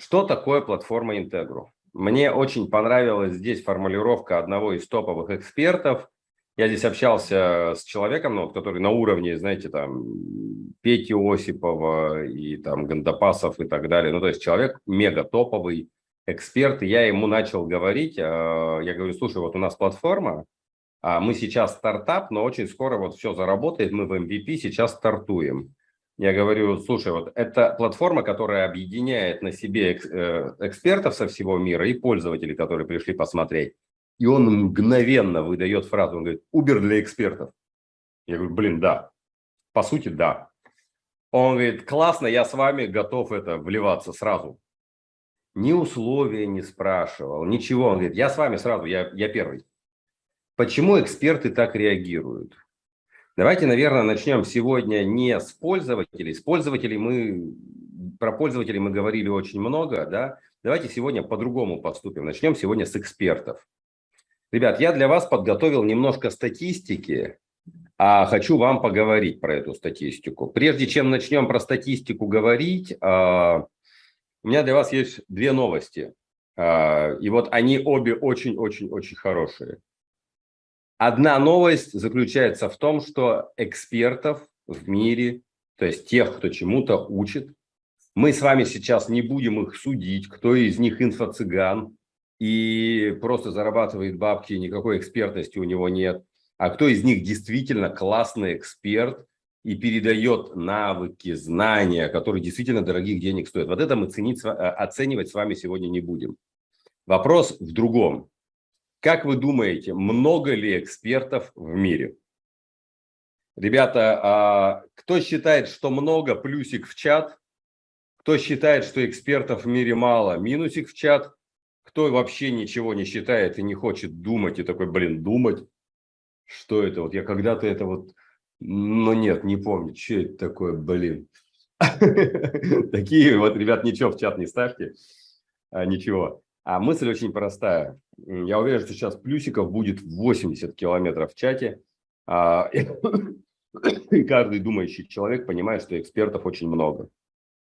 Что такое платформа Integro? Мне очень понравилась здесь формулировка одного из топовых экспертов. Я здесь общался с человеком, ну, который на уровне, знаете, там, Пети Осипова и там Гандапасов и так далее. Ну, то есть человек мега топовый эксперт. И я ему начал говорить, э, я говорю, слушай, вот у нас платформа, а мы сейчас стартап, но очень скоро вот все заработает, мы в MVP сейчас стартуем. Я говорю, слушай, вот это платформа, которая объединяет на себе э, экспертов со всего мира и пользователей, которые пришли посмотреть. И он мгновенно выдает фразу, он говорит, Uber для экспертов. Я говорю, блин, да. По сути, да. Он говорит, классно, я с вами готов это вливаться сразу. Ни условия не спрашивал, ничего. Он говорит, я с вами сразу, я, я первый. Почему эксперты так реагируют? Давайте, наверное, начнем сегодня не с пользователей. С пользователей мы, про пользователей мы говорили очень много, да. Давайте сегодня по-другому поступим. Начнем сегодня с экспертов. Ребят, я для вас подготовил немножко статистики, а хочу вам поговорить про эту статистику. Прежде чем начнем про статистику говорить, а, у меня для вас есть две новости. А, и вот они обе очень-очень-очень хорошие. Одна новость заключается в том, что экспертов в мире, то есть тех, кто чему-то учит, мы с вами сейчас не будем их судить, кто из них инфо-цыган и просто зарабатывает бабки, никакой экспертности у него нет, а кто из них действительно классный эксперт и передает навыки, знания, которые действительно дорогих денег стоят. Вот это мы ценить, оценивать с вами сегодня не будем. Вопрос в другом. Как вы думаете, много ли экспертов в мире? Ребята, а кто считает, что много, плюсик в чат. Кто считает, что экспертов в мире мало, минусик в чат. Кто вообще ничего не считает и не хочет думать, и такой, блин, думать. Что это? Вот я когда-то это вот, ну нет, не помню, что это такое, блин. Такие вот, ребят, ничего в чат не ставьте, а, ничего. А мысль очень простая. Я уверен, что сейчас плюсиков будет 80 километров в чате. А, и каждый думающий человек понимает, что экспертов очень много.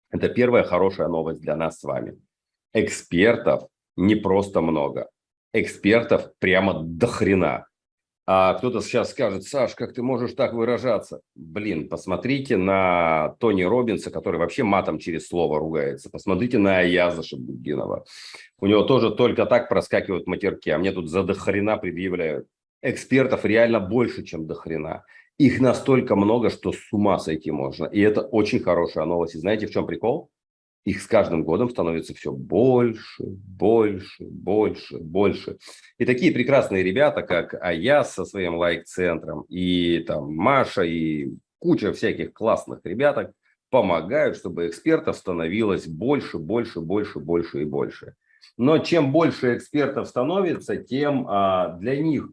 Это первая хорошая новость для нас с вами. Экспертов не просто много. Экспертов прямо до хрена. А кто-то сейчас скажет, Саш, как ты можешь так выражаться? Блин, посмотрите на Тони Робинса, который вообще матом через слово ругается. Посмотрите на Аяза Шабуддинова. У него тоже только так проскакивают матерки, а мне тут за дохрена предъявляют. Экспертов реально больше, чем дохрена. Их настолько много, что с ума сойти можно. И это очень хорошая новость. И знаете, в чем прикол? Их с каждым годом становится все больше, больше, больше, больше. И такие прекрасные ребята, как Аяс со своим лайк-центром, и там Маша, и куча всяких классных ребяток помогают, чтобы экспертов становилось больше, больше, больше, больше и больше. Но чем больше экспертов становится, тем а, для них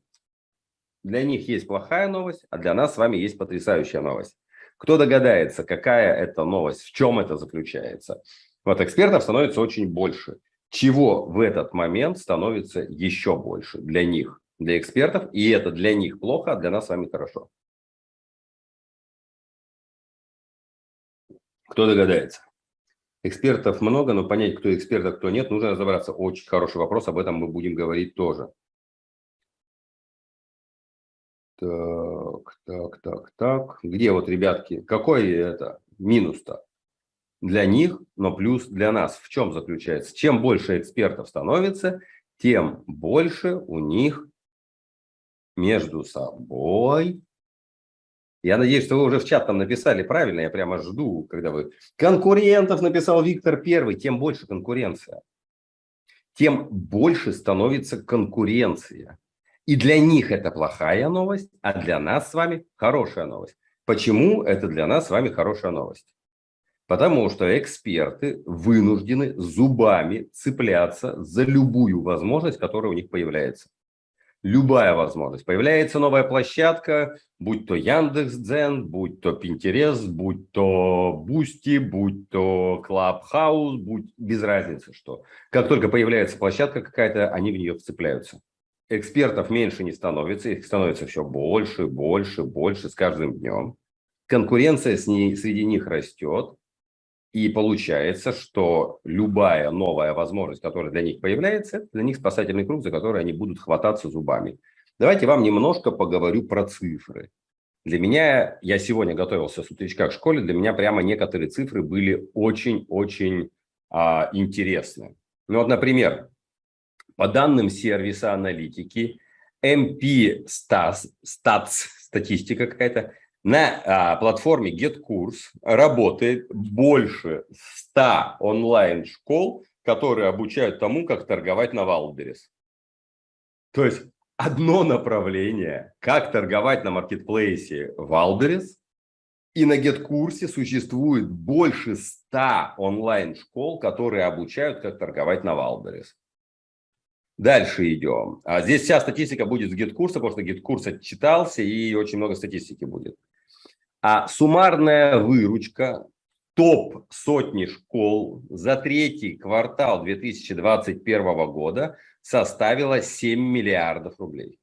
для них есть плохая новость, а для нас с вами есть потрясающая новость. Кто догадается, какая это новость, в чем это заключается? Вот экспертов становится очень больше. Чего в этот момент становится еще больше для них, для экспертов, и это для них плохо, а для нас с вами хорошо. Кто догадается? Экспертов много, но понять, кто эксперт, а кто нет, нужно разобраться. Очень хороший вопрос, об этом мы будем говорить тоже. Так, так, так, так. Где вот, ребятки, какой это минус-то? Для них, но плюс для нас. В чем заключается? Чем больше экспертов становится, тем больше у них между собой. Я надеюсь, что вы уже в чат там написали правильно, я прямо жду, когда вы... Конкурентов написал Виктор Первый, тем больше конкуренция. Тем больше становится конкуренция. И для них это плохая новость, а для нас с вами хорошая новость. Почему это для нас с вами хорошая новость? Потому что эксперты вынуждены зубами цепляться за любую возможность, которая у них появляется. Любая возможность. Появляется новая площадка, будь то Яндекс.Дзен, будь то Pinterest, будь то Boosty, будь то Clubhouse, будь без разницы что. Как только появляется площадка какая-то, они в нее вцепляются экспертов меньше не становится, их становится все больше, больше, больше с каждым днем. Конкуренция с ней, среди них растет. И получается, что любая новая возможность, которая для них появляется, для них спасательный круг, за который они будут хвататься зубами. Давайте вам немножко поговорю про цифры. Для меня, я сегодня готовился с утречка к школе, для меня прямо некоторые цифры были очень-очень а, интересны. Ну вот, например, по данным сервиса аналитики, MP Stats, Stats статистика какая-то, на а, платформе GetCourse работает больше 100 онлайн-школ, которые обучают тому, как торговать на Wildberries. То есть одно направление, как торговать на маркетплейсе Wildberries, и на GetCourse существует больше 100 онлайн-школ, которые обучают, как торговать на Wildberries. Дальше идем. А здесь вся статистика будет с GetCourse, потому что GetCourse отчитался и очень много статистики будет. А суммарная выручка топ сотни школ за третий квартал 2021 года составила 7 миллиардов рублей.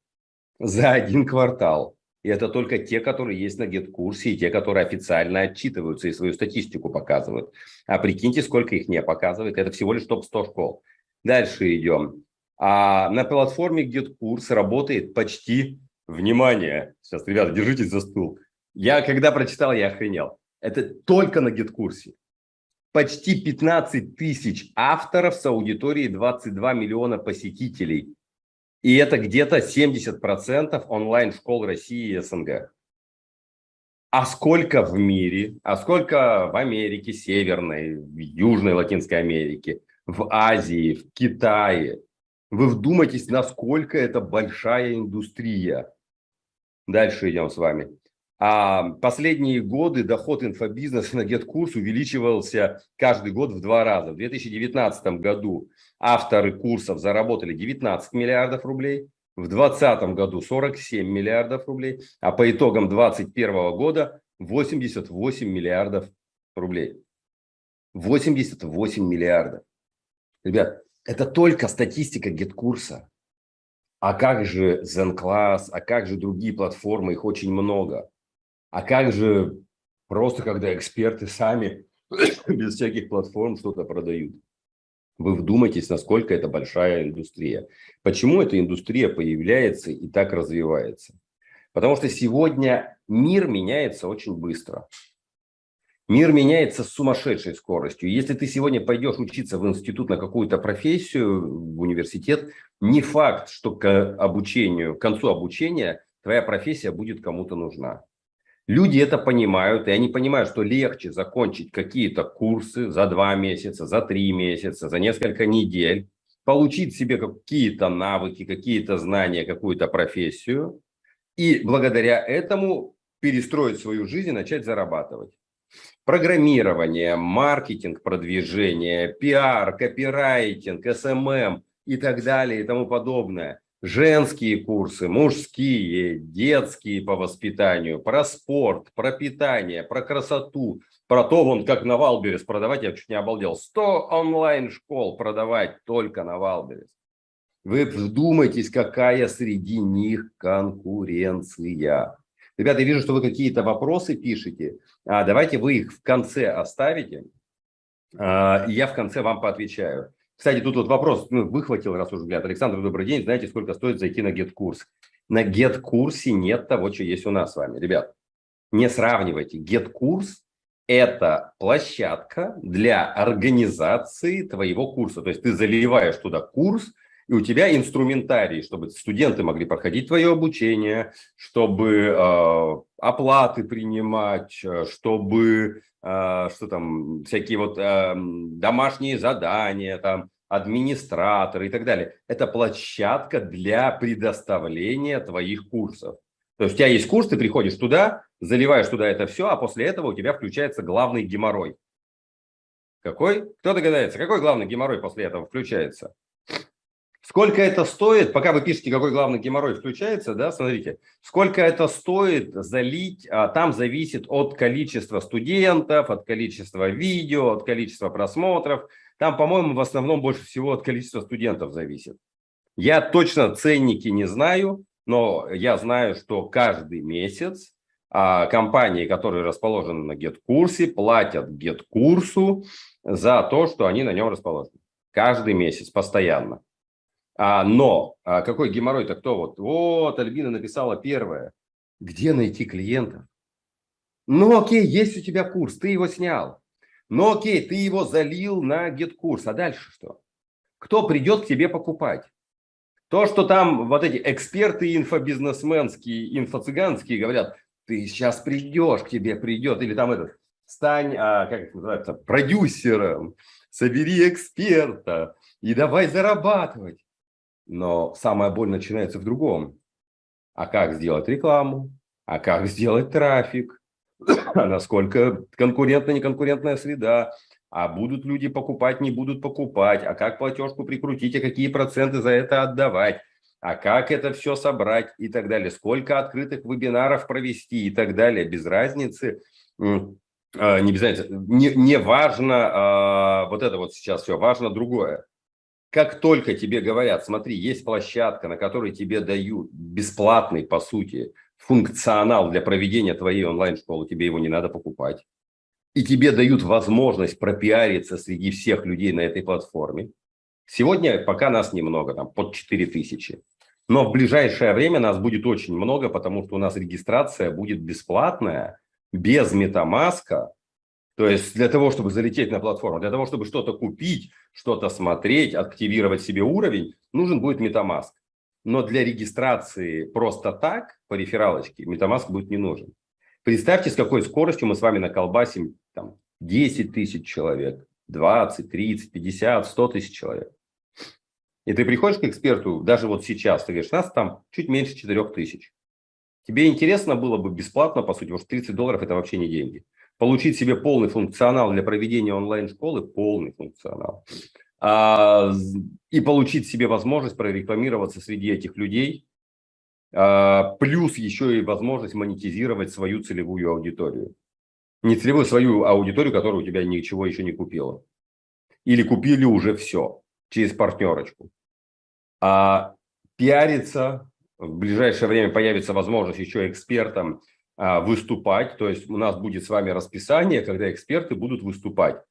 За один квартал. И это только те, которые есть на GetCourse и те, которые официально отчитываются и свою статистику показывают. А прикиньте, сколько их не показывает. Это всего лишь топ-100 школ. Дальше идем. А на платформе GetCourse работает почти, внимание, сейчас, ребята, держитесь за стул, я когда прочитал, я охренел. Это только на гид-курсе. Почти 15 тысяч авторов с аудиторией 22 миллиона посетителей. И это где-то 70% онлайн-школ России и СНГ. А сколько в мире, а сколько в Америке Северной, в Южной Латинской Америке, в Азии, в Китае. Вы вдумайтесь, насколько это большая индустрия. Дальше идем с вами. А последние годы доход инфобизнеса на GetCourse увеличивался каждый год в два раза. В 2019 году авторы курсов заработали 19 миллиардов рублей, в 2020 году 47 миллиардов рублей, а по итогам 2021 года 88 миллиардов рублей. 88 миллиардов. Ребят, это только статистика GetCourse. А как же ZenClass, а как же другие платформы, их очень много. А как же просто, когда эксперты сами без всяких платформ что-то продают? Вы вдумайтесь, насколько это большая индустрия. Почему эта индустрия появляется и так развивается? Потому что сегодня мир меняется очень быстро. Мир меняется с сумасшедшей скоростью. Если ты сегодня пойдешь учиться в институт на какую-то профессию, в университет, не факт, что к обучению, к концу обучения твоя профессия будет кому-то нужна. Люди это понимают, и они понимают, что легче закончить какие-то курсы за два месяца, за три месяца, за несколько недель, получить себе какие-то навыки, какие-то знания, какую-то профессию, и благодаря этому перестроить свою жизнь и начать зарабатывать. Программирование, маркетинг, продвижение, пиар, копирайтинг, SMM и так далее и тому подобное – женские курсы, мужские, детские по воспитанию, про спорт, про питание, про красоту, про то, вон как на Wildberries продавать, я чуть не обалдел, 100 онлайн-школ продавать только на Wildberries. Вы вдумайтесь, какая среди них конкуренция. Ребята, я вижу, что вы какие-то вопросы пишете. А, давайте вы их в конце оставите, а, и я в конце вам поотвечаю. Кстати, тут вот вопрос ну, выхватил, раз уже взгляд. Александр, добрый день. Знаете, сколько стоит зайти на GetCourse? На GetCourse нет того, что есть у нас с вами. Ребят, не сравнивайте. GetCourse – это площадка для организации твоего курса. То есть ты заливаешь туда курс, и у тебя инструментарий, чтобы студенты могли проходить твое обучение, чтобы э, оплаты принимать, э, чтобы э, что там, всякие вот э, домашние задания, там, администраторы и так далее. Это площадка для предоставления твоих курсов. То есть у тебя есть курс, ты приходишь туда, заливаешь туда это все, а после этого у тебя включается главный геморрой. Какой? Кто догадается, какой главный геморрой после этого включается? Сколько это стоит, пока вы пишете, какой главный геморрой включается, да, смотрите, сколько это стоит залить, а, там зависит от количества студентов, от количества видео, от количества просмотров. Там, по-моему, в основном больше всего от количества студентов зависит. Я точно ценники не знаю, но я знаю, что каждый месяц а компании, которые расположены на GetCourse, платят GetCourse за то, что они на нем расположены. Каждый месяц, постоянно. А, но а какой геморрой-то кто? Вот, вот, Альбина написала первое. Где найти клиентов? Ну окей, есть у тебя курс, ты его снял. Ну окей, ты его залил на GetCourse, а дальше что? Кто придет к тебе покупать? То, что там вот эти эксперты инфобизнесменские, инфо-цыганские говорят, ты сейчас придешь, к тебе придет, или там этот, стань, а, как это называется, продюсером, собери эксперта и давай зарабатывать. Но самая боль начинается в другом. А как сделать рекламу? А как сделать трафик? А насколько конкурентная, неконкурентная среда? А будут люди покупать, не будут покупать? А как платежку прикрутить? А какие проценты за это отдавать? а как это все собрать и так далее, сколько открытых вебинаров провести и так далее, без разницы, а, не без не, не важно а, вот это вот сейчас все, важно другое. Как только тебе говорят, смотри, есть площадка, на которой тебе дают бесплатный, по сути, функционал для проведения твоей онлайн-школы, тебе его не надо покупать, и тебе дают возможность пропиариться среди всех людей на этой платформе. Сегодня пока нас немного, там под 4000. Но в ближайшее время нас будет очень много, потому что у нас регистрация будет бесплатная, без метамаска. То есть для того, чтобы залететь на платформу, для того, чтобы что-то купить, что-то смотреть, активировать себе уровень, нужен будет метамаск. Но для регистрации просто так, по рефералочке, метамаск будет не нужен. Представьте, с какой скоростью мы с вами наколбасим там, 10 тысяч человек, 20, 30, 50, 100 тысяч человек. И ты приходишь к эксперту, даже вот сейчас, ты говоришь, нас там чуть меньше 4 тысяч. Тебе интересно было бы бесплатно, по сути, потому что 30 долларов – это вообще не деньги. Получить себе полный функционал для проведения онлайн-школы, полный функционал, а, и получить себе возможность прорекламироваться среди этих людей, а, плюс еще и возможность монетизировать свою целевую аудиторию. Не целевую, свою аудиторию, которая у тебя ничего еще не купила. Или купили уже все через партнерочку. А пиариться, в ближайшее время появится возможность еще экспертам выступать, то есть у нас будет с вами расписание, когда эксперты будут выступать.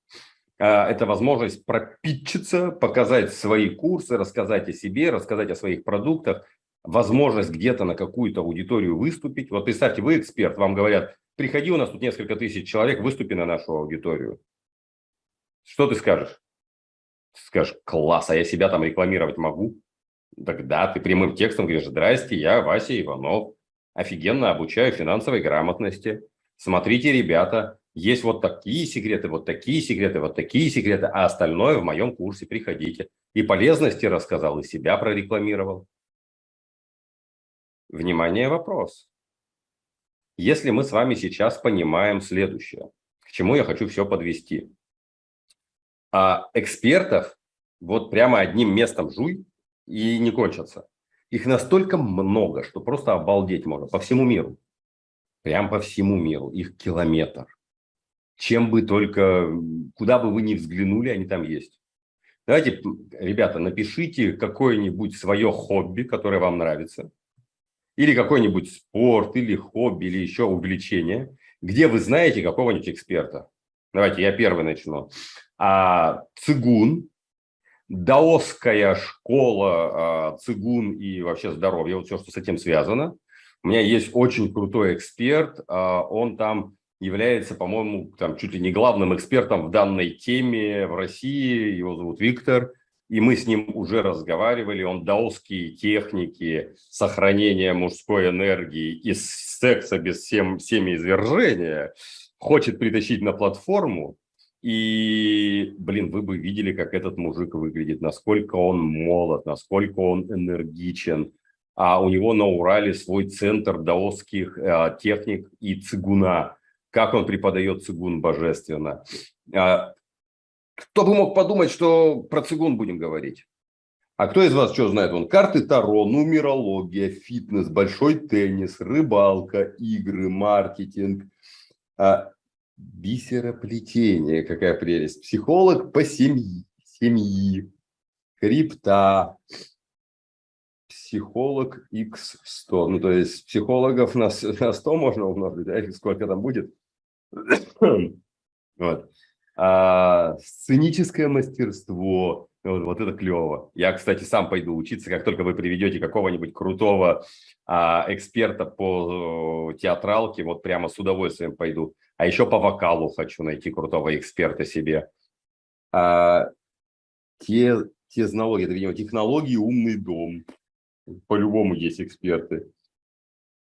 А, это возможность пропитчиться, показать свои курсы, рассказать о себе, рассказать о своих продуктах, возможность где-то на какую-то аудиторию выступить. Вот представьте, вы эксперт, вам говорят, приходи, у нас тут несколько тысяч человек, выступи на нашу аудиторию. Что ты скажешь? скажешь, класс, а я себя там рекламировать могу? Тогда ты прямым текстом говоришь, здрасте, я Вася Иванов, офигенно обучаю финансовой грамотности. Смотрите, ребята, есть вот такие секреты, вот такие секреты, вот такие секреты, а остальное в моем курсе приходите. И полезности рассказал, и себя прорекламировал. Внимание, вопрос. Если мы с вами сейчас понимаем следующее, к чему я хочу все подвести. А экспертов вот прямо одним местом жуй и не кончатся. Их настолько много, что просто обалдеть можно по всему миру. Прям по всему миру. Их километр. Чем бы только, куда бы вы ни взглянули, они там есть. Давайте, ребята, напишите какое-нибудь свое хобби, которое вам нравится. Или какой-нибудь спорт, или хобби, или еще увлечение, где вы знаете какого-нибудь эксперта. Давайте я первый начну а, цигун, даосская школа а, цигун и вообще здоровье, вот все, что с этим связано. У меня есть очень крутой эксперт, а, он там является, по-моему, там чуть ли не главным экспертом в данной теме в России, его зовут Виктор, и мы с ним уже разговаривали, он даосские техники сохранения мужской энергии и секса без сем, семяизвержения хочет притащить на платформу, и, блин, вы бы видели, как этот мужик выглядит, насколько он молод, насколько он энергичен. А у него на Урале свой центр даосских э, техник и цигуна. Как он преподает цигун божественно. А, кто бы мог подумать, что про цигун будем говорить? А кто из вас что знает? Он карты Таро, нумерология, фитнес, большой теннис, рыбалка, игры, маркетинг. А, Бисероплетение, какая прелесть. Психолог по семьи, семьи, крипта, психолог x100. Ну, то есть психологов на, на 100 можно умножить, да? Сколько там будет? вот. А, сценическое мастерство. Вот, вот это клево. Я, кстати, сам пойду учиться, как только вы приведете какого-нибудь крутого а, эксперта по театралке, вот прямо с удовольствием пойду. А еще по вокалу хочу найти крутого эксперта себе. А, те, технологии, это, видимо, технологии «Умный дом». По-любому есть эксперты.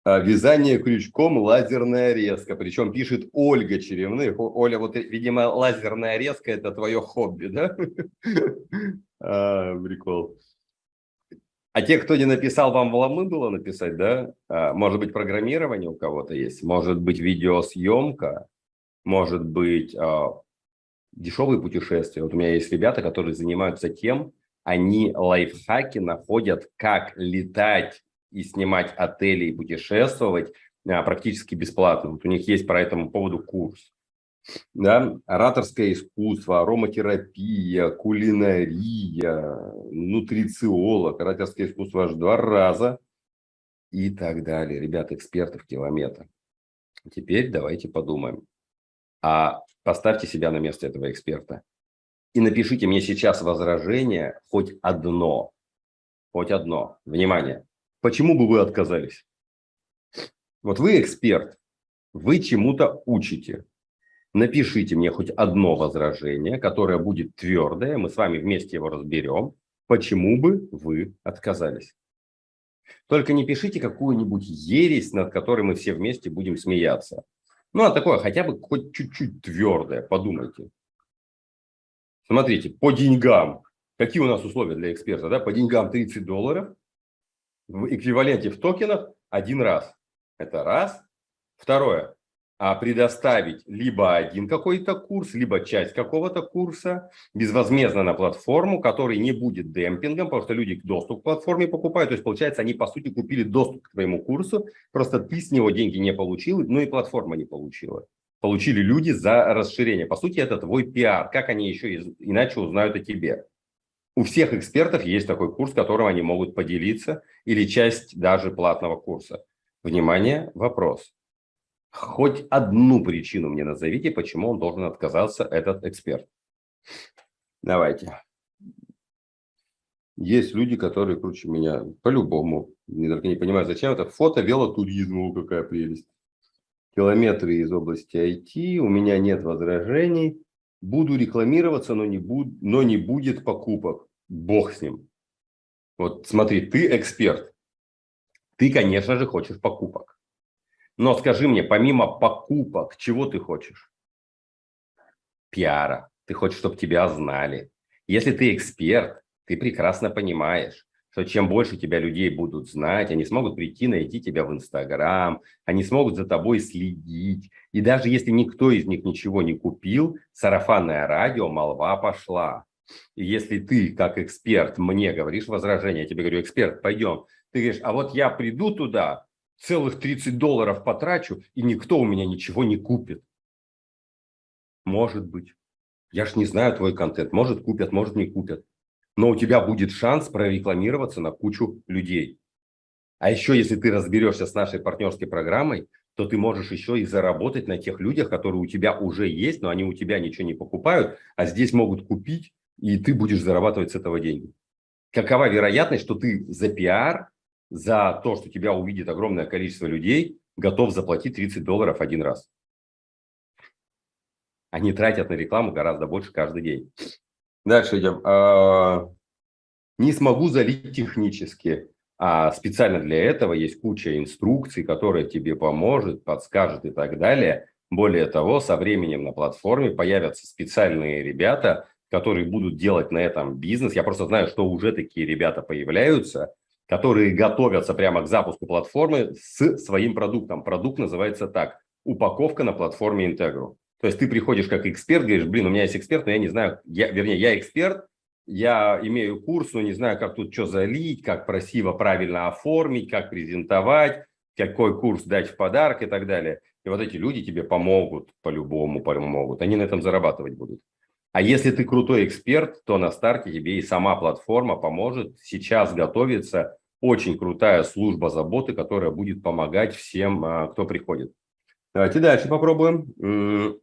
А, вязание крючком, лазерная резка. Причем пишет Ольга Черевных. Оля, вот, видимо, лазерная резка – это твое хобби, да? А, прикол. А те, кто не написал, вам вломы было написать, да? А, может быть, программирование у кого-то есть, может быть, видеосъемка, может быть, дешевые путешествия. Вот у меня есть ребята, которые занимаются тем, они лайфхаки находят, как летать и снимать отели и путешествовать а, практически бесплатно. Вот у них есть по этому поводу курс. Да? Ораторское искусство, ароматерапия, кулинария, нутрициолог, ораторское искусство аж два раза и так далее. Ребята, экспертов километр. Теперь давайте подумаем. А поставьте себя на место этого эксперта и напишите мне сейчас возражение хоть одно. Хоть одно. Внимание. Почему бы вы отказались? Вот вы эксперт, вы чему-то учите. Напишите мне хоть одно возражение, которое будет твердое, мы с вами вместе его разберем. Почему бы вы отказались? Только не пишите какую-нибудь ересь, над которой мы все вместе будем смеяться. Ну, а такое хотя бы хоть чуть-чуть твердое, подумайте. Смотрите, по деньгам. Какие у нас условия для эксперта? Да? По деньгам 30 долларов, в эквиваленте в токенах один раз. Это раз. Второе. А предоставить либо один какой-то курс, либо часть какого-то курса безвозмездно на платформу, который не будет демпингом, потому что люди доступ к платформе покупают. То есть, получается, они, по сути, купили доступ к твоему курсу, просто ты с него деньги не получил, ну и платформа не получила. Получили люди за расширение. По сути, это твой пиар. Как они еще иначе узнают о тебе? У всех экспертов есть такой курс, которым они могут поделиться, или часть даже платного курса. Внимание, вопрос. Хоть одну причину мне назовите, почему он должен отказаться, этот эксперт. Давайте. Есть люди, которые круче меня, по-любому. Не только не понимаю, зачем это. Фото велотуризма, какая прелесть. Километры из области IT, у меня нет возражений. Буду рекламироваться, но не, буд, но не будет покупок. Бог с ним. Вот смотри, ты эксперт. Ты, конечно же, хочешь покупок. Но скажи мне, помимо покупок, чего ты хочешь? Пиара. Ты хочешь, чтобы тебя знали. Если ты эксперт, ты прекрасно понимаешь, что чем больше тебя людей будут знать, они смогут прийти, найти тебя в Инстаграм, они смогут за тобой следить. И даже если никто из них ничего не купил, сарафанное радио, молва пошла. И если ты, как эксперт, мне говоришь возражение, я тебе говорю, эксперт, пойдем, ты говоришь, а вот я приду туда, целых 30 долларов потрачу, и никто у меня ничего не купит. Может быть. Я ж не знаю твой контент. Может купят, может не купят. Но у тебя будет шанс прорекламироваться на кучу людей. А еще, если ты разберешься с нашей партнерской программой, то ты можешь еще и заработать на тех людях, которые у тебя уже есть, но они у тебя ничего не покупают, а здесь могут купить и ты будешь зарабатывать с этого деньги. Какова вероятность, что ты за пиар, за то, что тебя увидит огромное количество людей, готов заплатить 30 долларов один раз? Они тратят на рекламу гораздо больше каждый день. Дальше идем. А, не смогу залить технически. А специально для этого есть куча инструкций, которые тебе поможет, подскажет и так далее. Более того, со временем на платформе появятся специальные ребята, которые будут делать на этом бизнес. Я просто знаю, что уже такие ребята появляются, которые готовятся прямо к запуску платформы с своим продуктом. Продукт называется так – упаковка на платформе Integro. То есть ты приходишь как эксперт, говоришь, блин, у меня есть эксперт, но я не знаю, я, вернее, я эксперт, я имею курс, но не знаю, как тут что залить, как красиво, правильно оформить, как презентовать, какой курс дать в подарок и так далее. И вот эти люди тебе помогут, по-любому помогут. Они на этом зарабатывать будут. А если ты крутой эксперт, то на старте тебе и сама платформа поможет сейчас готовиться очень крутая служба заботы, которая будет помогать всем, а, кто приходит. Давайте дальше попробуем.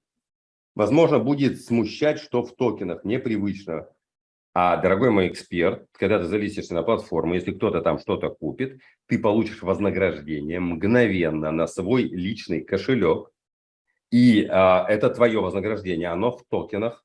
Возможно, будет смущать, что в токенах непривычно. А, дорогой мой эксперт, когда ты залистишься на платформу, если кто-то там что-то купит, ты получишь вознаграждение мгновенно на свой личный кошелек. И а, это твое вознаграждение, оно в токенах.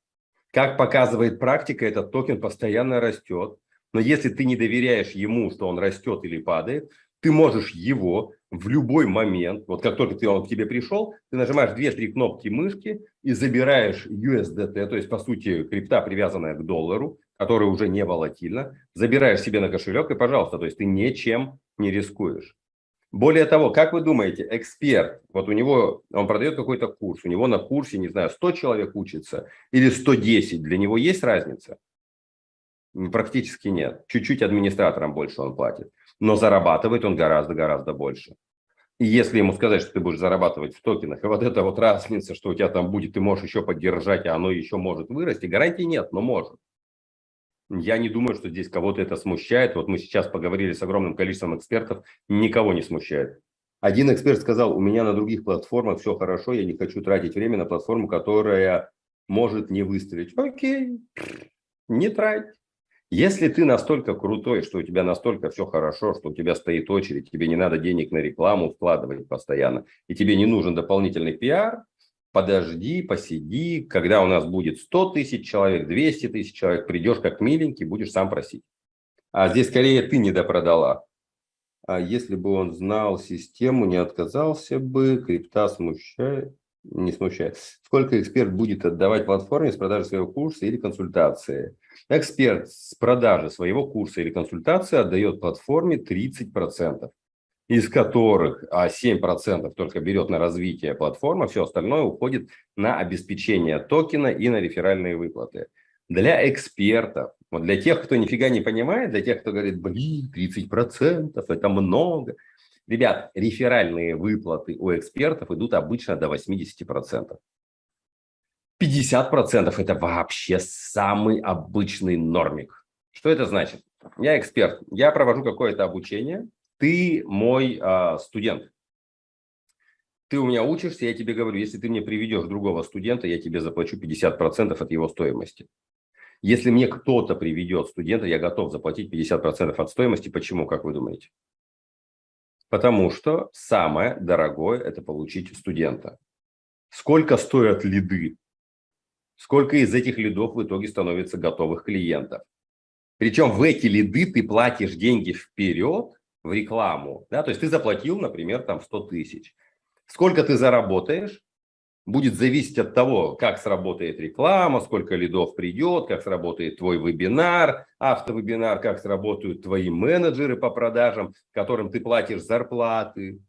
Как показывает практика, этот токен постоянно растет. Но если ты не доверяешь ему, что он растет или падает, ты можешь его в любой момент, вот как только ты, он к тебе пришел, ты нажимаешь 2-3 кнопки мышки и забираешь USDT, то есть, по сути, крипта, привязанная к доллару, которая уже не волатильна, забираешь себе на кошелек и, пожалуйста, то есть ты ничем не рискуешь. Более того, как вы думаете, эксперт, вот у него, он продает какой-то курс, у него на курсе, не знаю, 100 человек учится или 110, для него есть разница? Практически нет. Чуть-чуть администраторам больше он платит, но зарабатывает он гораздо-гораздо больше. И если ему сказать, что ты будешь зарабатывать в токенах, и вот эта вот разница, что у тебя там будет, ты можешь еще поддержать, а оно еще может вырасти, гарантии нет, но может. Я не думаю, что здесь кого-то это смущает. Вот мы сейчас поговорили с огромным количеством экспертов, никого не смущает. Один эксперт сказал, у меня на других платформах все хорошо, я не хочу тратить время на платформу, которая может не выстрелить. Окей, не трать. Если ты настолько крутой, что у тебя настолько все хорошо, что у тебя стоит очередь, тебе не надо денег на рекламу вкладывать постоянно, и тебе не нужен дополнительный пиар, подожди, посиди, когда у нас будет 100 тысяч человек, 200 тысяч человек, придешь как миленький, будешь сам просить. А здесь скорее ты не допродала. А если бы он знал систему, не отказался бы, крипта смущает, не смущает. Сколько эксперт будет отдавать платформе с продажи своего курса или консультации? Эксперт с продажи своего курса или консультации отдает платформе 30% из которых а 7% только берет на развитие платформы, все остальное уходит на обеспечение токена и на реферальные выплаты. Для экспертов, вот для тех, кто нифига не понимает, для тех, кто говорит, блин, 30% это много. Ребят, реферальные выплаты у экспертов идут обычно до 80%. 50% это вообще самый обычный нормик. Что это значит? Я эксперт, я провожу какое-то обучение, ты мой а, студент. Ты у меня учишься, я тебе говорю, если ты мне приведешь другого студента, я тебе заплачу 50% от его стоимости. Если мне кто-то приведет студента, я готов заплатить 50% от стоимости. Почему, как вы думаете? Потому что самое дорогое – это получить студента. Сколько стоят лиды? Сколько из этих лидов в итоге становится готовых клиентов? Причем в эти лиды ты платишь деньги вперед, в рекламу, да, то есть ты заплатил, например, там 100 тысяч. Сколько ты заработаешь, будет зависеть от того, как сработает реклама, сколько лидов придет, как сработает твой вебинар, автовебинар, как сработают твои менеджеры по продажам, которым ты платишь зарплаты,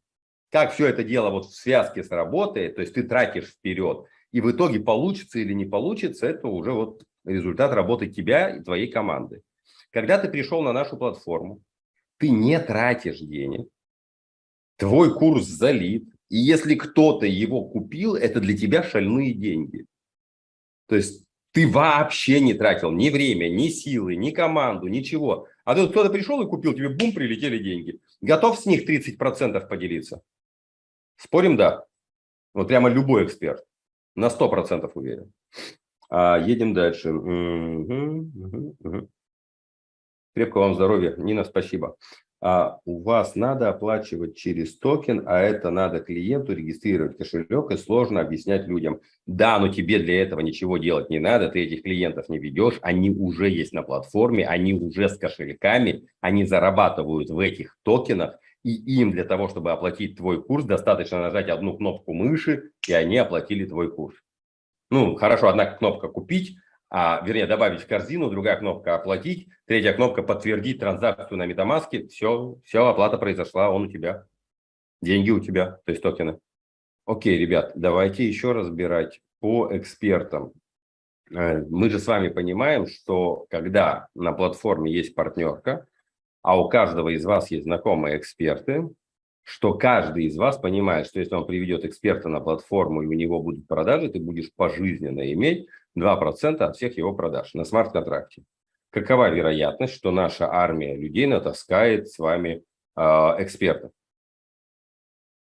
как все это дело вот в связке сработает, то есть ты тратишь вперед, и в итоге получится или не получится, это уже вот результат работы тебя и твоей команды. Когда ты пришел на нашу платформу, ты не тратишь денег, твой курс залит, и если кто-то его купил, это для тебя шальные деньги. То есть ты вообще не тратил ни время, ни силы, ни команду, ничего. А тут кто-то пришел и купил, тебе бум, прилетели деньги. Готов с них 30% поделиться? Спорим, да. Вот прямо любой эксперт. На 100% уверен. А, едем дальше. Угу, угу, угу. Крепкого вам здоровья. Нина, спасибо. А у вас надо оплачивать через токен, а это надо клиенту регистрировать кошелек и сложно объяснять людям. Да, но тебе для этого ничего делать не надо, ты этих клиентов не ведешь, они уже есть на платформе, они уже с кошельками, они зарабатывают в этих токенах, и им для того, чтобы оплатить твой курс, достаточно нажать одну кнопку мыши, и они оплатили твой курс. Ну, хорошо, одна кнопка «Купить», а, вернее, добавить в корзину, другая кнопка «Оплатить», третья кнопка «Подтвердить транзакцию на MetaMask». Все, все, оплата произошла, он у тебя. Деньги у тебя, то есть токены. Окей, ребят, давайте еще разбирать по экспертам. Э, мы же с вами понимаем, что когда на платформе есть партнерка, а у каждого из вас есть знакомые эксперты, что каждый из вас понимает, что если он приведет эксперта на платформу и у него будут продажи, ты будешь пожизненно иметь 2% от всех его продаж на смарт-контракте. какова вероятность, что наша армия людей натаскает с вами э, экспертов.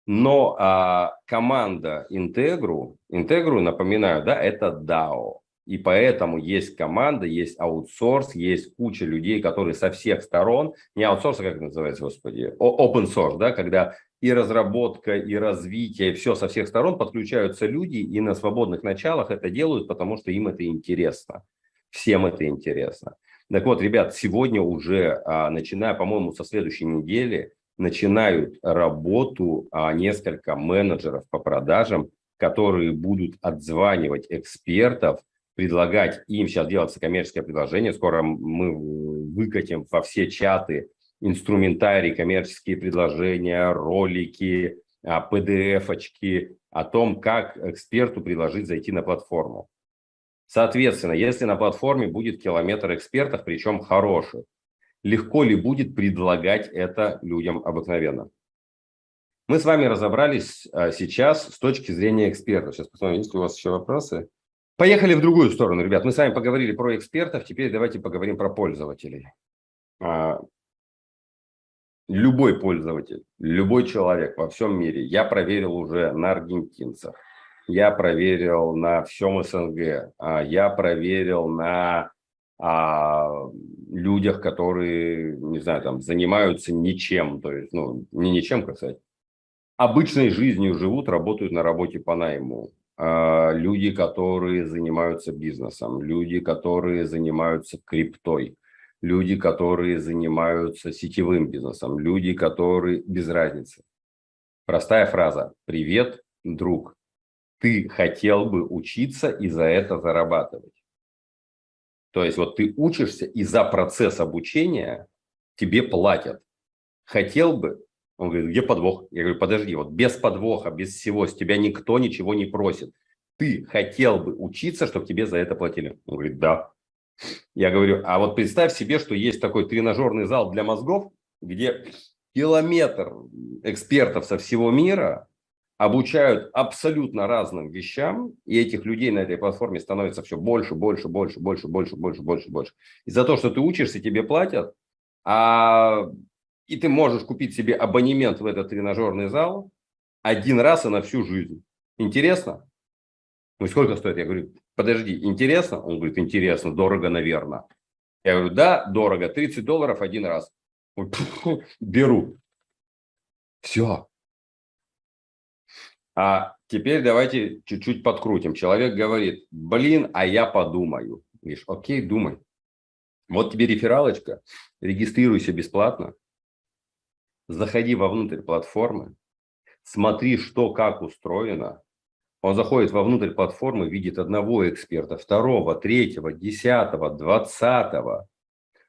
Но а, команда Integru, Integru, напоминаю, да, это DAO. И поэтому есть команда, есть аутсорс, есть куча людей, которые со всех сторон, не аутсорс, а как это называется, господи, open source, да, когда и разработка, и развитие, все со всех сторон подключаются люди и на свободных началах это делают, потому что им это интересно. Всем это интересно. Так вот, ребят, сегодня уже, а, начиная, по-моему, со следующей недели, начинают работу а, несколько менеджеров по продажам, которые будут отзванивать экспертов, предлагать им, сейчас делается коммерческое предложение, скоро мы выкатим во все чаты инструментарий, коммерческие предложения, ролики, PDF-очки а, о том, как эксперту предложить зайти на платформу. Соответственно, если на платформе будет километр экспертов, причем хороших, легко ли будет предлагать это людям обыкновенно? Мы с вами разобрались а, сейчас с точки зрения экспертов. Сейчас посмотрим, есть ли у вас еще вопросы. Поехали в другую сторону, ребят. Мы с вами поговорили про экспертов, теперь давайте поговорим про пользователей. Любой пользователь, любой человек во всем мире, я проверил уже на аргентинцах, я проверил на всем СНГ, а, я проверил на а, людях, которые, не знаю, там, занимаются ничем, то есть, ну, не ничем, как обычной жизнью живут, работают на работе по найму. А, люди, которые занимаются бизнесом, люди, которые занимаются криптой, люди, которые занимаются сетевым бизнесом, люди, которые без разницы. Простая фраза. Привет, друг. Ты хотел бы учиться и за это зарабатывать. То есть вот ты учишься и за процесс обучения тебе платят. Хотел бы, он говорит, где подвох? Я говорю, подожди, вот без подвоха, без всего, с тебя никто ничего не просит. Ты хотел бы учиться, чтобы тебе за это платили? Он говорит, да. Я говорю, а вот представь себе, что есть такой тренажерный зал для мозгов, где километр экспертов со всего мира обучают абсолютно разным вещам, и этих людей на этой платформе становится все больше, больше, больше, больше, больше, больше, больше, больше. И за то, что ты учишься, тебе платят, а и ты можешь купить себе абонемент в этот тренажерный зал один раз и на всю жизнь. Интересно? Ну, сколько стоит? Я говорю, подожди, интересно? Он говорит, интересно, дорого, наверное. Я говорю, да, дорого, 30 долларов один раз. Беру. Все. А теперь давайте чуть-чуть подкрутим. Человек говорит, блин, а я подумаю. Говоришь, окей, думай. Вот тебе рефералочка, регистрируйся бесплатно, заходи вовнутрь платформы, смотри, что как устроено. Он заходит вовнутрь платформы, видит одного эксперта, второго, третьего, десятого, двадцатого.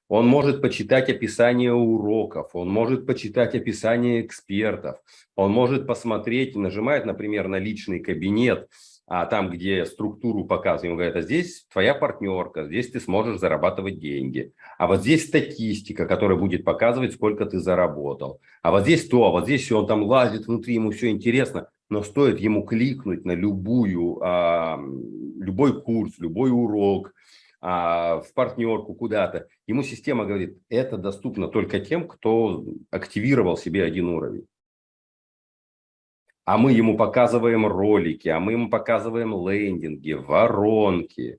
Он может почитать описание уроков, он может почитать описание экспертов, он может посмотреть, нажимает, например, на личный кабинет, а там, где структуру показываем, говорят, а здесь твоя партнерка, здесь ты сможешь зарабатывать деньги. А вот здесь статистика, которая будет показывать, сколько ты заработал. А вот здесь то, а вот здесь все, он там лазит внутри, ему все интересно. Но стоит ему кликнуть на любую, а, любой курс, любой урок, а, в партнерку куда-то, ему система говорит, это доступно только тем, кто активировал себе один уровень а мы ему показываем ролики, а мы ему показываем лендинги, воронки.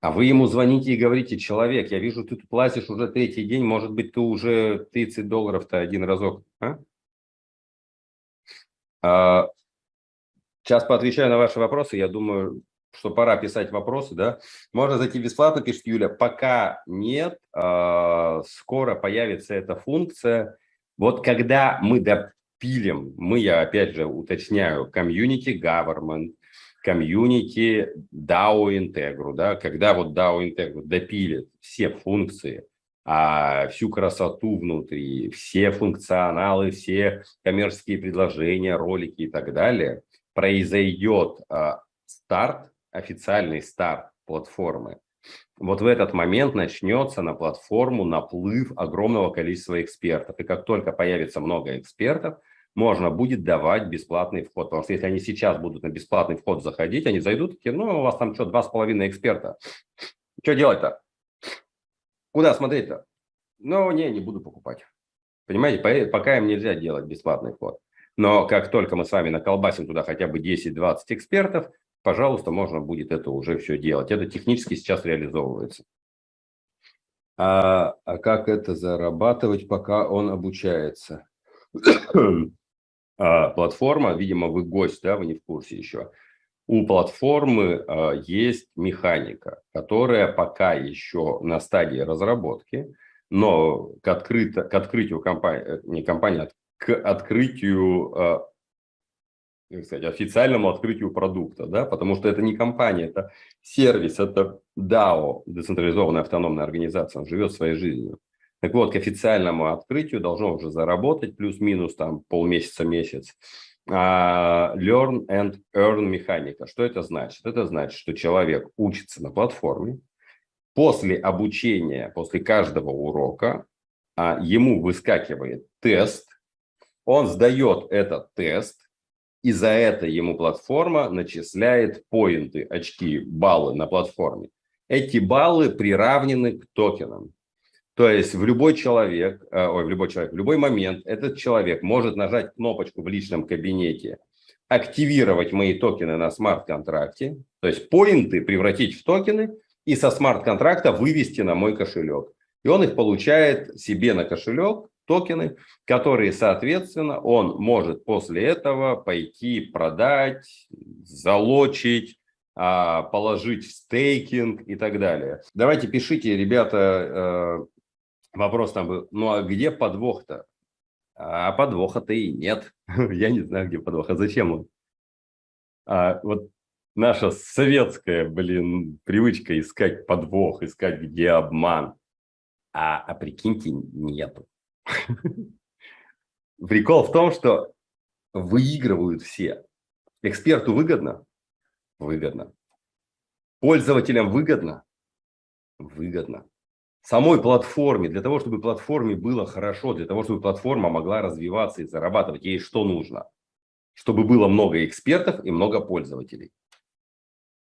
А вы ему звоните и говорите, человек, я вижу, ты тут платишь уже третий день, может быть, ты уже 30 долларов-то один разок. А? А, сейчас поотвечаю на ваши вопросы. Я думаю, что пора писать вопросы, да? Можно зайти бесплатно, пишет Юля. Пока нет, а, скоро появится эта функция. Вот когда мы до пилим, мы, я опять же уточняю, комьюнити government, комьюнити DAO Integru, да, когда вот DAO Integru допилит все функции, а всю красоту внутри, все функционалы, все коммерческие предложения, ролики и так далее, произойдет а, старт, официальный старт платформы. Вот в этот момент начнется на платформу наплыв огромного количества экспертов. И как только появится много экспертов, можно будет давать бесплатный вход. Потому что если они сейчас будут на бесплатный вход заходить, они зайдут, такие, ну, у вас там что, два с половиной эксперта. Что делать-то? Куда смотреть-то? Ну, не, не буду покупать. Понимаете, пока им нельзя делать бесплатный вход. Но как только мы с вами наколбасим туда хотя бы 10-20 экспертов, пожалуйста, можно будет это уже все делать. Это технически сейчас реализовывается. А, а как это зарабатывать, пока он обучается? а, платформа, видимо, вы гость, да, вы не в курсе еще. У платформы а, есть механика, которая пока еще на стадии разработки, но к, открыто, к открытию компании, э, не компании, а к открытию а, как сказать, официальному открытию продукта, да, потому что это не компания, это сервис, это DAO, децентрализованная автономная организация, он живет своей жизнью. Так вот, к официальному открытию должно уже заработать плюс-минус там полмесяца-месяц. Uh, learn and earn механика. Что это значит? Это значит, что человек учится на платформе, после обучения, после каждого урока uh, ему выскакивает тест, он сдает этот тест, и за это ему платформа начисляет поинты, очки, баллы на платформе. Эти баллы приравнены к токенам. То есть в любой человек, э, ой, в любой человек, в любой момент этот человек может нажать кнопочку в личном кабинете, активировать мои токены на смарт-контракте, то есть поинты превратить в токены и со смарт-контракта вывести на мой кошелек. И он их получает себе на кошелек, токены, которые, соответственно, он может после этого пойти продать, залочить, а, положить в стейкинг и так далее. Давайте пишите, ребята, э, вопрос там был, ну а где подвох-то? А подвоха-то и нет. Я не знаю, где подвох. А зачем он? А, вот наша советская, блин, привычка искать подвох, искать, где обман. А, а прикиньте, нету. Прикол в том, что выигрывают все. Эксперту выгодно? Выгодно. Пользователям выгодно? Выгодно. Самой платформе, для того, чтобы платформе было хорошо, для того, чтобы платформа могла развиваться и зарабатывать, ей что нужно? Чтобы было много экспертов и много пользователей.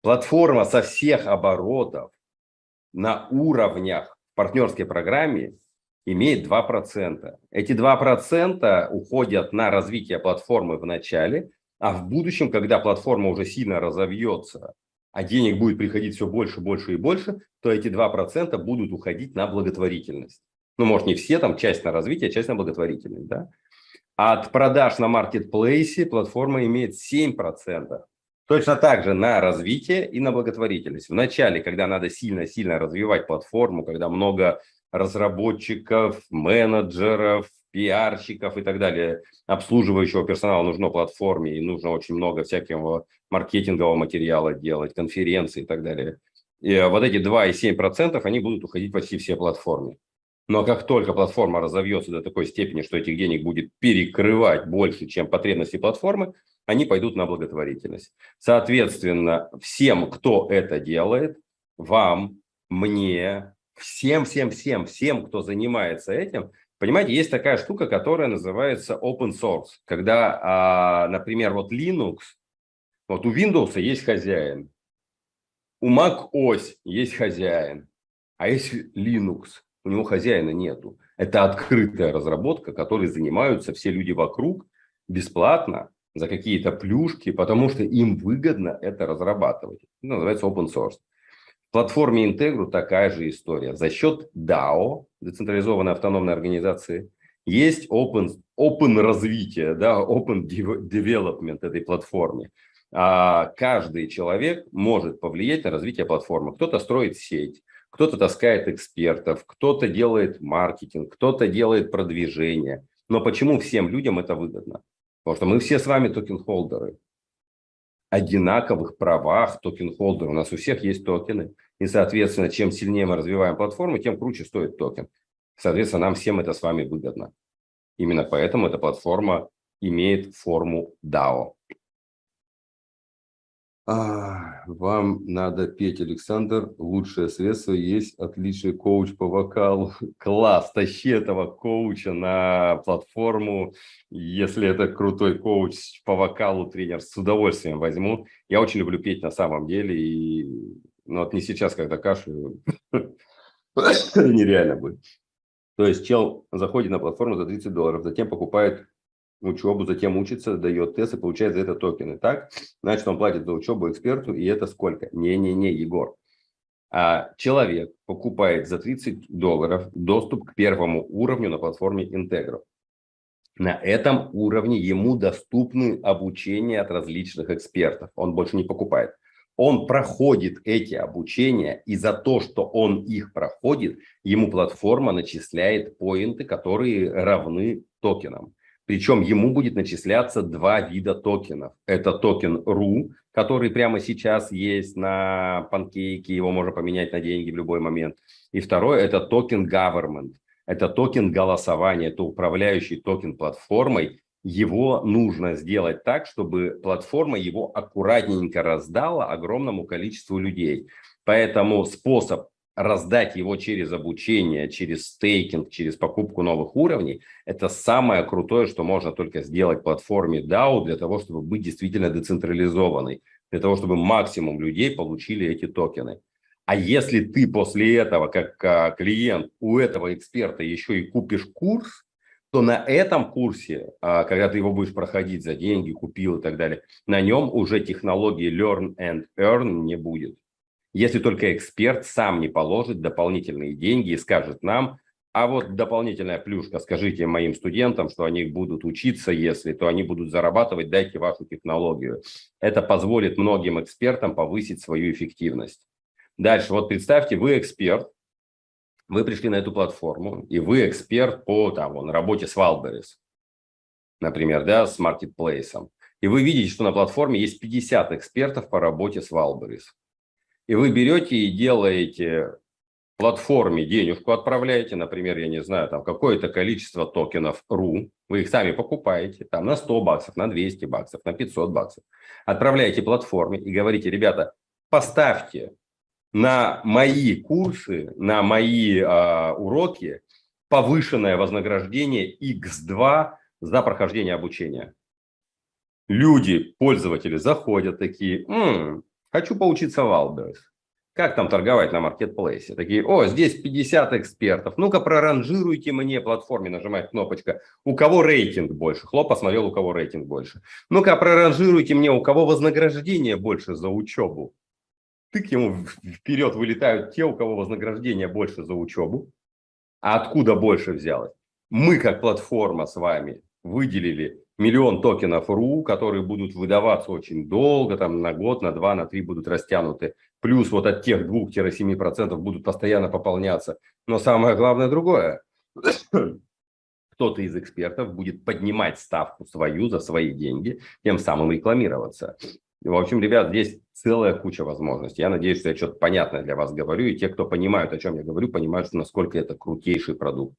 Платформа со всех оборотов на уровнях в партнерской программе имеет 2%. Эти 2% уходят на развитие платформы в начале, а в будущем, когда платформа уже сильно разовьется, а денег будет приходить все больше, больше и больше, то эти 2% будут уходить на благотворительность. Ну, может, не все, там часть на развитие, часть на благотворительность. Да? От продаж на маркетплейсе платформа имеет 7%. Точно так же на развитие и на благотворительность. В начале, когда надо сильно-сильно развивать платформу, когда много разработчиков, менеджеров, пиарщиков и так далее, обслуживающего персонала нужно платформе, и нужно очень много всякого маркетингового материала делать, конференции и так далее. И вот эти 2,7% они будут уходить почти все платформе. Но как только платформа разовьется до такой степени, что этих денег будет перекрывать больше, чем потребности платформы, они пойдут на благотворительность. Соответственно, всем, кто это делает, вам, мне, всем, всем, всем, всем, кто занимается этим, понимаете, есть такая штука, которая называется open source. Когда, а, например, вот Linux, вот у Windows есть хозяин, у Mac OS есть хозяин, а есть Linux, у него хозяина нету. Это открытая разработка, которой занимаются все люди вокруг бесплатно за какие-то плюшки, потому что им выгодно это разрабатывать. Это называется open source платформе Integru такая же история. За счет DAO, децентрализованной автономной организации, есть open, open развитие, да, open development этой платформы. А каждый человек может повлиять на развитие платформы. Кто-то строит сеть, кто-то таскает экспертов, кто-то делает маркетинг, кто-то делает продвижение. Но почему всем людям это выгодно? Потому что мы все с вами токен-холдеры одинаковых правах токен-холдера. У нас у всех есть токены. И, соответственно, чем сильнее мы развиваем платформу, тем круче стоит токен. Соответственно, нам всем это с вами выгодно. Именно поэтому эта платформа имеет форму DAO. А, вам надо петь, Александр. Лучшее средство есть отличный коуч по вокалу. Класс, тащи этого коуча на платформу. Если это крутой коуч по вокалу, тренер, с удовольствием возьму. Я очень люблю петь на самом деле. И, ну, вот не сейчас, когда кашляю. нереально будет. То есть чел заходит на платформу за 30 долларов, затем покупает учебу, затем учится, дает тест и получает за это токены. Так, значит, он платит за учебу эксперту, и это сколько? Не-не-не, Егор. А человек покупает за 30 долларов доступ к первому уровню на платформе Integro. На этом уровне ему доступны обучение от различных экспертов. Он больше не покупает. Он проходит эти обучения, и за то, что он их проходит, ему платформа начисляет поинты, которые равны токенам. Причем ему будет начисляться два вида токенов. Это токен RU, который прямо сейчас есть на Pancake е, его можно поменять на деньги в любой момент. И второй – это токен Government. Это токен голосования, это управляющий токен платформой. Его нужно сделать так, чтобы платформа его аккуратненько раздала огромному количеству людей. Поэтому способ раздать его через обучение, через стейкинг, через покупку новых уровней, это самое крутое, что можно только сделать платформе DAO для того, чтобы быть действительно децентрализованной, для того, чтобы максимум людей получили эти токены. А если ты после этого, как а, клиент, у этого эксперта еще и купишь курс, то на этом курсе, а, когда ты его будешь проходить за деньги, купил и так далее, на нем уже технологии Learn and Earn не будет если только эксперт сам не положит дополнительные деньги и скажет нам, а вот дополнительная плюшка, скажите моим студентам, что они будут учиться, если, то они будут зарабатывать, дайте вашу технологию. Это позволит многим экспертам повысить свою эффективность. Дальше, вот представьте, вы эксперт, вы пришли на эту платформу, и вы эксперт по там, вон, работе с Wildberries, например, да, с маркетплейсом. И вы видите, что на платформе есть 50 экспертов по работе с Wildberries. И вы берете и делаете платформе денежку отправляете, например, я не знаю, там какое-то количество токенов RU, вы их сами покупаете, там на 100 баксов, на 200 баксов, на 500 баксов, отправляете платформе и говорите, ребята, поставьте на мои курсы, на мои э, уроки повышенное вознаграждение X2 за прохождение обучения. Люди, пользователи заходят такие, М Хочу поучиться в Wildberries. Как там торговать на маркетплейсе? Такие, о, здесь 50 экспертов. Ну-ка, проранжируйте мне платформе, нажимает кнопочка. У кого рейтинг больше? Хлоп посмотрел, у кого рейтинг больше. Ну-ка, проранжируйте мне, у кого вознаграждение больше за учебу. Тык ему вперед вылетают те, у кого вознаграждение больше за учебу. А откуда больше взялось? Мы, как платформа с вами, выделили миллион токенов РУ, которые будут выдаваться очень долго, там на год, на два, на три будут растянуты. Плюс вот от тех 2-7% будут постоянно пополняться. Но самое главное другое. Кто-то из экспертов будет поднимать ставку свою за свои деньги, тем самым рекламироваться. В общем, ребят, здесь целая куча возможностей. Я надеюсь, что я что-то понятное для вас говорю, и те, кто понимают, о чем я говорю, понимают, что насколько это крутейший продукт.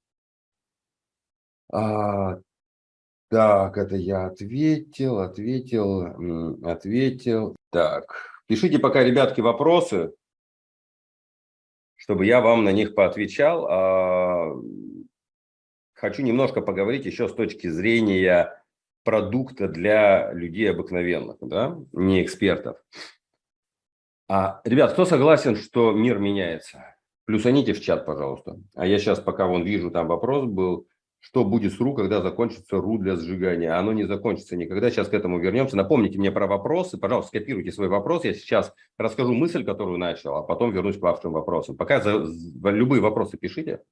А, так, это я ответил, ответил, ответил. Так, пишите пока, ребятки, вопросы, чтобы я вам на них поотвечал. А, хочу немножко поговорить еще с точки зрения продукта для людей обыкновенных, да, не экспертов. А, ребят, кто согласен, что мир меняется? Плюсаните в чат, пожалуйста. А я сейчас, пока вон вижу, там вопрос был, что будет с РУ, когда закончится РУ для сжигания. Оно не закончится никогда. Сейчас к этому вернемся. Напомните мне про вопросы. Пожалуйста, скопируйте свой вопрос. Я сейчас расскажу мысль, которую начал, а потом вернусь к вашим вопросам. Пока за, за любые вопросы пишите.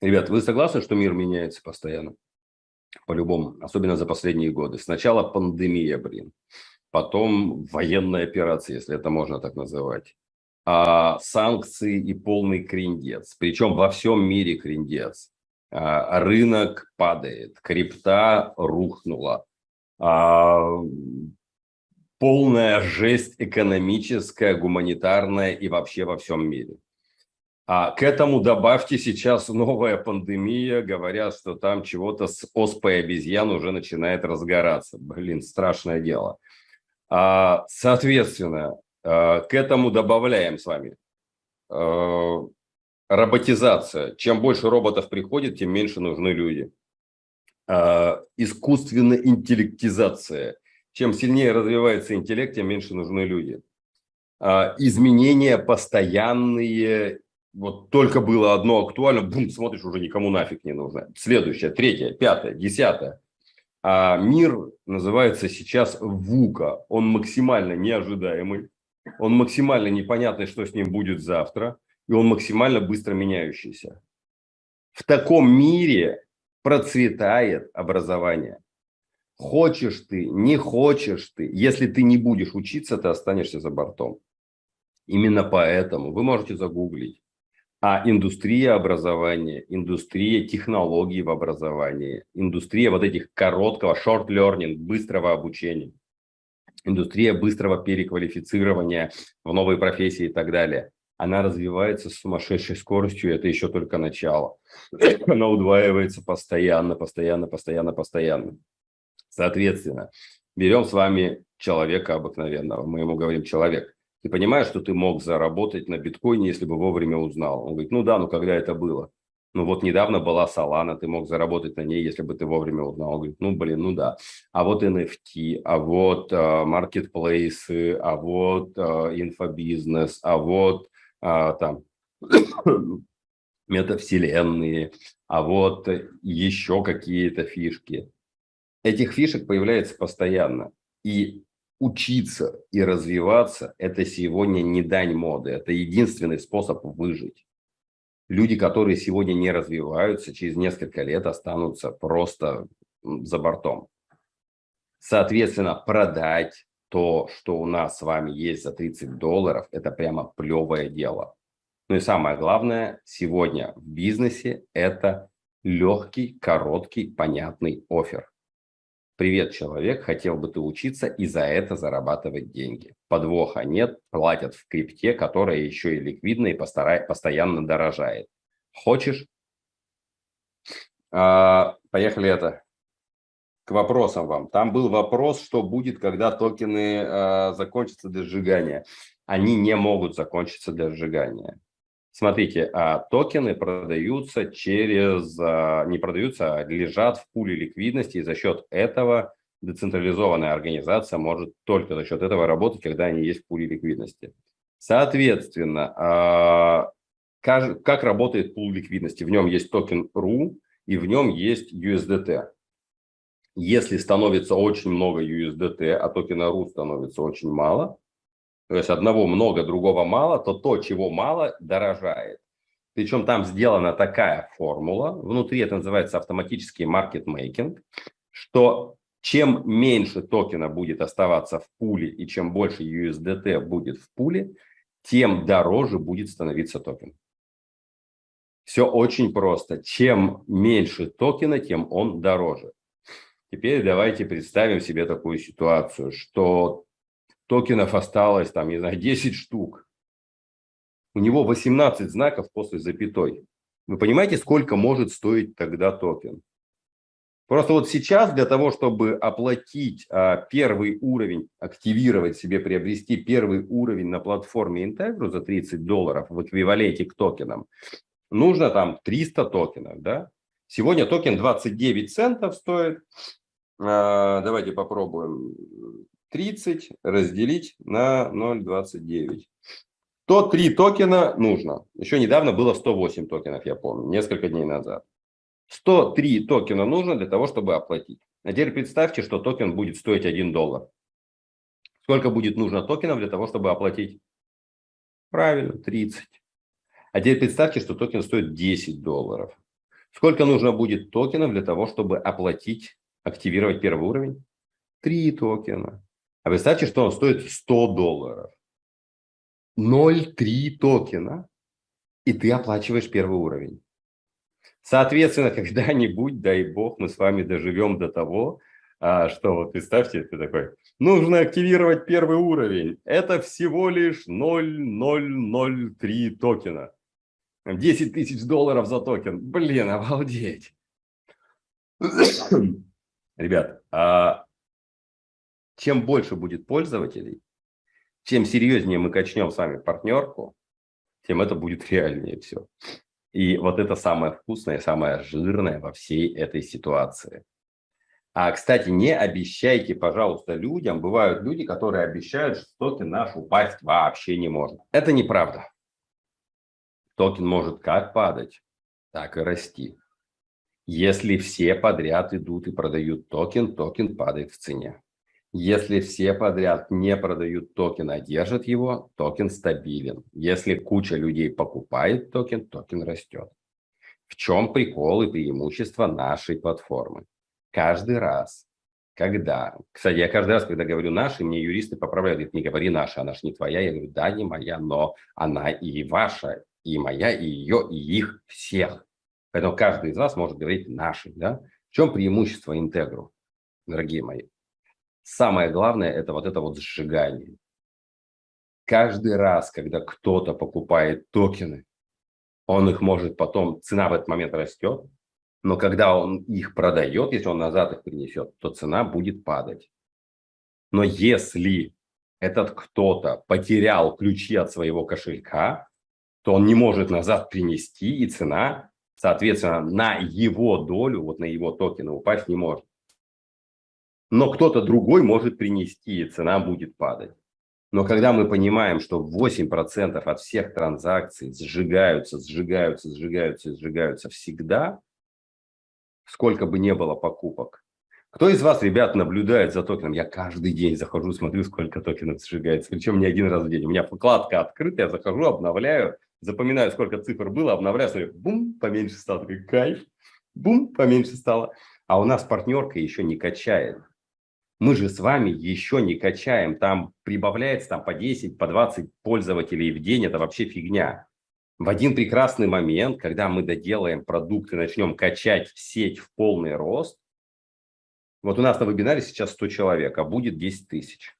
Ребят, вы согласны, что мир меняется постоянно? По-любому, особенно за последние годы. Сначала пандемия, блин. Потом военная операция, если это можно так называть а, санкции и полный криндец. Причем во всем мире криндец. А, рынок падает, крипта рухнула. А, полная жесть экономическая, гуманитарная и вообще во всем мире. А к этому добавьте сейчас новая пандемия, говорят, что там чего-то с оспой обезьян уже начинает разгораться. Блин, страшное дело. А, соответственно, к этому добавляем с вами э, роботизация. Чем больше роботов приходит, тем меньше нужны люди. Э, искусственная интеллектизация. Чем сильнее развивается интеллект, тем меньше нужны люди. изменения постоянные, вот только было одно актуально, бум, смотришь, уже никому нафиг не нужно. Следующее, третье, пятое, десятое. А мир называется сейчас ВУКа. Он максимально неожидаемый, он максимально непонятный, что с ним будет завтра, и он максимально быстро меняющийся. В таком мире процветает образование. Хочешь ты, не хочешь ты, если ты не будешь учиться, ты останешься за бортом. Именно поэтому вы можете загуглить а индустрия образования, индустрия технологий в образовании, индустрия вот этих короткого, short learning, быстрого обучения, индустрия быстрого переквалифицирования в новые профессии и так далее. Она развивается с сумасшедшей скоростью, это еще только начало. Она удваивается постоянно, постоянно, постоянно, постоянно. Соответственно, берем с вами человека обыкновенного, мы ему говорим человек. Ты понимаешь, что ты мог заработать на биткоине, если бы вовремя узнал? Он говорит, ну да, ну когда это было? Ну вот недавно была Solana, ты мог заработать на ней, если бы ты вовремя узнал. Говорит, ну блин, ну да. А вот NFT, а вот э, маркетплейсы, а вот э, инфобизнес, а вот э, там метавселенные, а вот еще какие-то фишки. Этих фишек появляется постоянно. И учиться и развиваться – это сегодня не дань моды, это единственный способ выжить. Люди, которые сегодня не развиваются, через несколько лет останутся просто за бортом. Соответственно, продать то, что у нас с вами есть за 30 долларов, это прямо плевое дело. Ну и самое главное, сегодня в бизнесе это легкий, короткий, понятный офер. Привет, человек, хотел бы ты учиться и за это зарабатывать деньги. Подвоха нет, платят в крипте, которая еще и ликвидна и постоянно дорожает. Хочешь? А, поехали это. К вопросам вам. Там был вопрос, что будет, когда токены а, закончатся до сжигания. Они не могут закончиться до сжигания. Смотрите, а токены продаются через, а, не продаются, а лежат в пуле ликвидности, и за счет этого децентрализованная организация может только за счет этого работать, когда они есть в пуле ликвидности. Соответственно, а, как работает пул ликвидности? В нем есть токен RU и в нем есть USDT. Если становится очень много USDT, а токена RU становится очень мало, то есть одного много, другого мало, то то, чего мало, дорожает. Причем там сделана такая формула, внутри это называется автоматический маркетмейкинг, что чем меньше токена будет оставаться в пуле и чем больше USDT будет в пуле, тем дороже будет становиться токен. Все очень просто. Чем меньше токена, тем он дороже. Теперь давайте представим себе такую ситуацию, что токенов осталось, там, не знаю, 10 штук. У него 18 знаков после запятой. Вы понимаете, сколько может стоить тогда токен? Просто вот сейчас для того, чтобы оплатить а, первый уровень, активировать себе, приобрести первый уровень на платформе Integro за 30 долларов в эквиваленте к токенам, нужно там 300 токенов, да? Сегодня токен 29 центов стоит. А, давайте попробуем. 30 разделить на 0,29. То 3 токена нужно. Еще недавно было 108 токенов, я помню, несколько дней назад. 103 токена нужно для того, чтобы оплатить. А теперь представьте, что токен будет стоить 1 доллар. Сколько будет нужно токенов для того, чтобы оплатить? Правильно, 30. А теперь представьте, что токен стоит 10 долларов. Сколько нужно будет токенов для того, чтобы оплатить, активировать первый уровень? 3 токена. А представьте, что он стоит 100 долларов. 0,3 токена, и ты оплачиваешь первый уровень. Соответственно, когда-нибудь, дай бог, мы с вами доживем до того, а, что вот представьте, ты такой, нужно активировать первый уровень. Это всего лишь 0,003 токена. 10 тысяч долларов за токен. Блин, обалдеть. Ребят, а чем больше будет пользователей, чем серьезнее мы качнем с вами партнерку, тем это будет реальнее все. И вот это самое вкусное, самое жирное во всей этой ситуации. А, кстати, не обещайте, пожалуйста, людям. Бывают люди, которые обещают, что токен наш упасть вообще не может. Это неправда. Токен может как падать, так и расти. Если все подряд идут и продают токен, токен падает в цене. Если все подряд не продают токен, а держат его, токен стабилен. Если куча людей покупает токен, токен растет. В чем прикол и преимущество нашей платформы? Каждый раз, когда... Кстати, я каждый раз, когда говорю «наши», мне юристы поправляют, говорят, не говори «наша», она же не твоя. Я говорю, да, не моя, но она и ваша, и моя, и ее, и их всех. Поэтому каждый из вас может говорить «наши». Да? В чем преимущество интегру, дорогие мои? Самое главное – это вот это вот сжигание. Каждый раз, когда кто-то покупает токены, он их может потом, цена в этот момент растет, но когда он их продает, если он назад их принесет, то цена будет падать. Но если этот кто-то потерял ключи от своего кошелька, то он не может назад принести, и цена, соответственно, на его долю, вот на его токены упасть не может но кто-то другой может принести, и цена будет падать. Но когда мы понимаем, что 8% от всех транзакций сжигаются, сжигаются, сжигаются, сжигаются всегда, сколько бы не было покупок. Кто из вас, ребят, наблюдает за токеном? Я каждый день захожу, смотрю, сколько токенов сжигается. Причем не один раз в день. У меня вкладка открыта, я захожу, обновляю, запоминаю, сколько цифр было, обновляю, смотрю, бум, поменьше стало. Такой кайф, бум, поменьше стало. А у нас партнерка еще не качает. Мы же с вами еще не качаем, там прибавляется там, по 10, по 20 пользователей в день, это вообще фигня. В один прекрасный момент, когда мы доделаем продукт и начнем качать сеть в полный рост, вот у нас на вебинаре сейчас 100 человек, а будет 10 тысяч.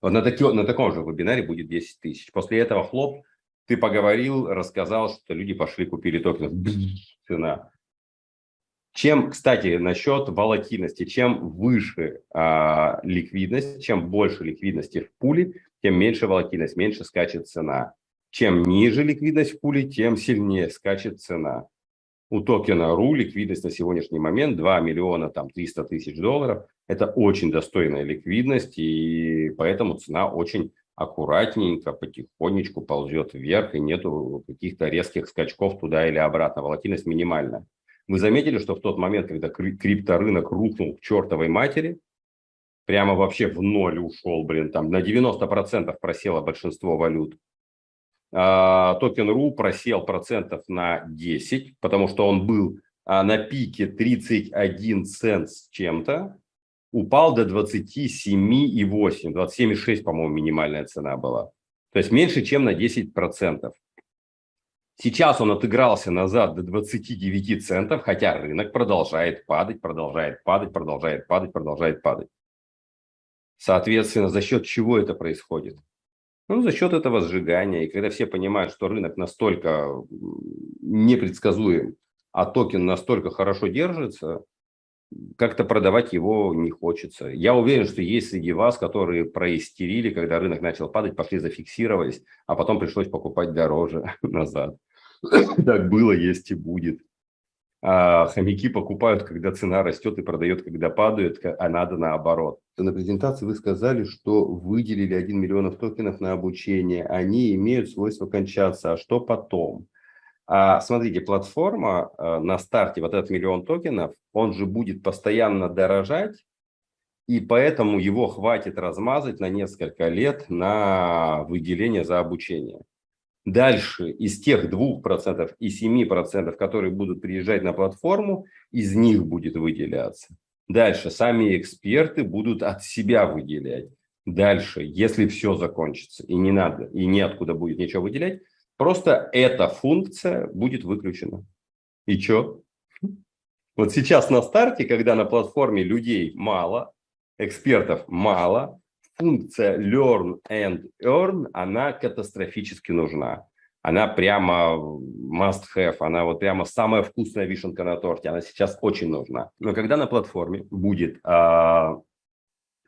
Вот на, таки, на таком же вебинаре будет 10 тысяч. После этого хлоп, ты поговорил, рассказал, что люди пошли, купили токен. Цена. Чем, кстати, насчет волатильности, чем выше а, ликвидность, чем больше ликвидности в пуле, тем меньше волатильность, меньше скачет цена. Чем ниже ликвидность в пуле, тем сильнее скачет цена. У токена RU ликвидность на сегодняшний момент 2 миллиона там, 300 тысяч долларов. Это очень достойная ликвидность, и поэтому цена очень аккуратненько, потихонечку ползет вверх, и нету каких-то резких скачков туда или обратно. Волатильность минимальная. Вы заметили, что в тот момент, когда крипторынок рухнул к чертовой матери, прямо вообще в ноль ушел, блин, там на 90% просело большинство валют. А, токен РУ просел процентов на 10, потому что он был а, на пике 31 цент с чем-то, упал до 27,8, 27,6, по-моему, минимальная цена была. То есть меньше, чем на 10%. Сейчас он отыгрался назад до 29 центов, хотя рынок продолжает падать, продолжает падать, продолжает падать, продолжает падать. Соответственно, за счет чего это происходит? Ну, за счет этого сжигания. И когда все понимают, что рынок настолько непредсказуем, а токен настолько хорошо держится, как-то продавать его не хочется. Я уверен, что есть среди вас, которые проистерили, когда рынок начал падать, пошли зафиксировались, а потом пришлось покупать дороже назад. Так было, есть и будет. А хомяки покупают, когда цена растет и продает, когда падает, а надо наоборот. На презентации вы сказали, что выделили 1 миллион токенов на обучение. Они имеют свойство кончаться. А что потом? А, смотрите, платформа а, на старте, вот этот миллион токенов, он же будет постоянно дорожать, и поэтому его хватит размазать на несколько лет на выделение за обучение. Дальше из тех 2% и 7%, которые будут приезжать на платформу, из них будет выделяться. Дальше сами эксперты будут от себя выделять. Дальше, если все закончится и не надо, и неоткуда будет ничего выделять, просто эта функция будет выключена. И что? Вот сейчас на старте, когда на платформе людей мало, экспертов мало, функция learn and earn, она катастрофически нужна. Она прямо must have, она вот прямо самая вкусная вишенка на торте, она сейчас очень нужна. Но когда на платформе будет, а,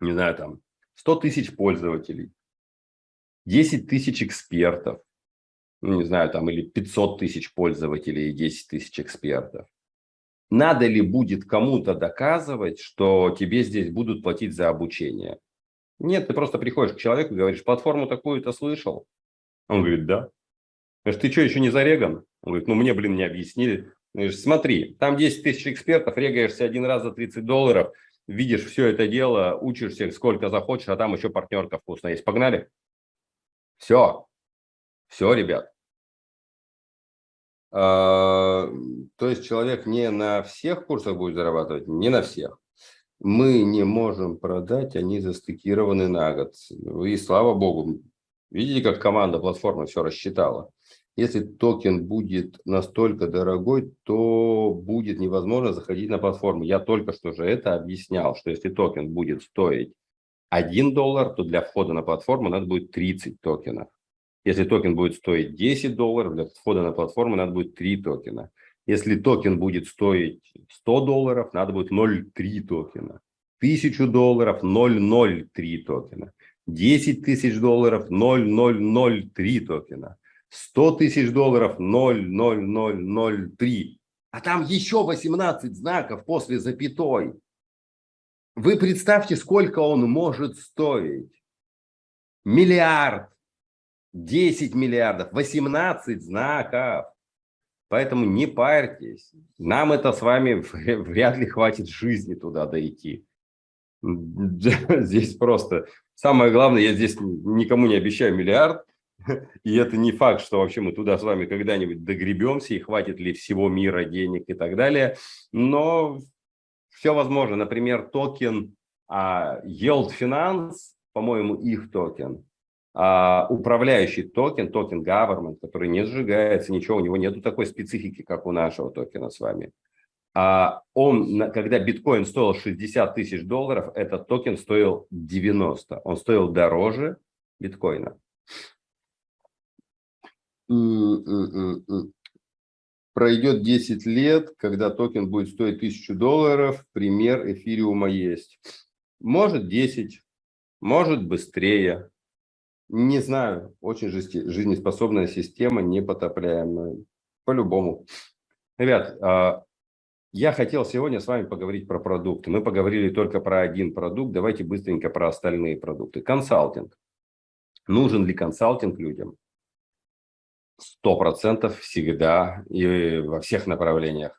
не знаю, там 100 тысяч пользователей, 10 тысяч экспертов, ну, не знаю, там или 500 тысяч пользователей и 10 тысяч экспертов, надо ли будет кому-то доказывать, что тебе здесь будут платить за обучение? Нет, ты просто приходишь к человеку и говоришь, платформу такую-то слышал? Он говорит, да. Говоришь, ты что, еще не зареган? Он говорит, ну мне, блин, не объяснили. Говоришь, смотри, там 10 тысяч экспертов, регаешься один раз за 30 долларов, видишь все это дело, учишься сколько захочешь, а там еще партнерка вкусная есть. Погнали? Все. Все, ребят. А, то есть человек не на всех курсах будет зарабатывать, не на всех. Мы не можем продать, они застейкированы на год. И слава богу, видите, как команда платформы все рассчитала. Если токен будет настолько дорогой, то будет невозможно заходить на платформу. Я только что же это объяснял, что если токен будет стоить 1 доллар, то для входа на платформу надо будет 30 токенов. Если токен будет стоить 10 долларов, для входа на платформу надо будет 3 токена. Если токен будет стоить 100 долларов, надо будет 0,3 токена. 1000 долларов 0,03 токена. 10 тысяч долларов 0,003 токена. 100 тысяч долларов 0,0003. А там еще 18 знаков после запятой. Вы представьте, сколько он может стоить. Миллиард, 10 миллиардов, 18 знаков. Поэтому не парьтесь. Нам это с вами вряд ли хватит жизни туда дойти. Здесь просто самое главное, я здесь никому не обещаю миллиард. И это не факт, что вообще мы туда с вами когда-нибудь догребемся и хватит ли всего мира денег и так далее. Но все возможно. Например, токен а, Yield Finance, по-моему, их токен, а, управляющий токен, токен government, который не сжигается, ничего, у него нету такой специфики, как у нашего токена с вами. А он, когда биткоин стоил 60 тысяч долларов, этот токен стоил 90. Он стоил дороже биткоина. Пройдет 10 лет, когда токен будет стоить 1000 долларов, пример эфириума есть. Может 10, может быстрее, не знаю, очень жизнеспособная система, непотопляемая. По-любому. Ребят, а, я хотел сегодня с вами поговорить про продукты. Мы поговорили только про один продукт. Давайте быстренько про остальные продукты. Консалтинг. Нужен ли консалтинг людям? Сто процентов всегда и во всех направлениях.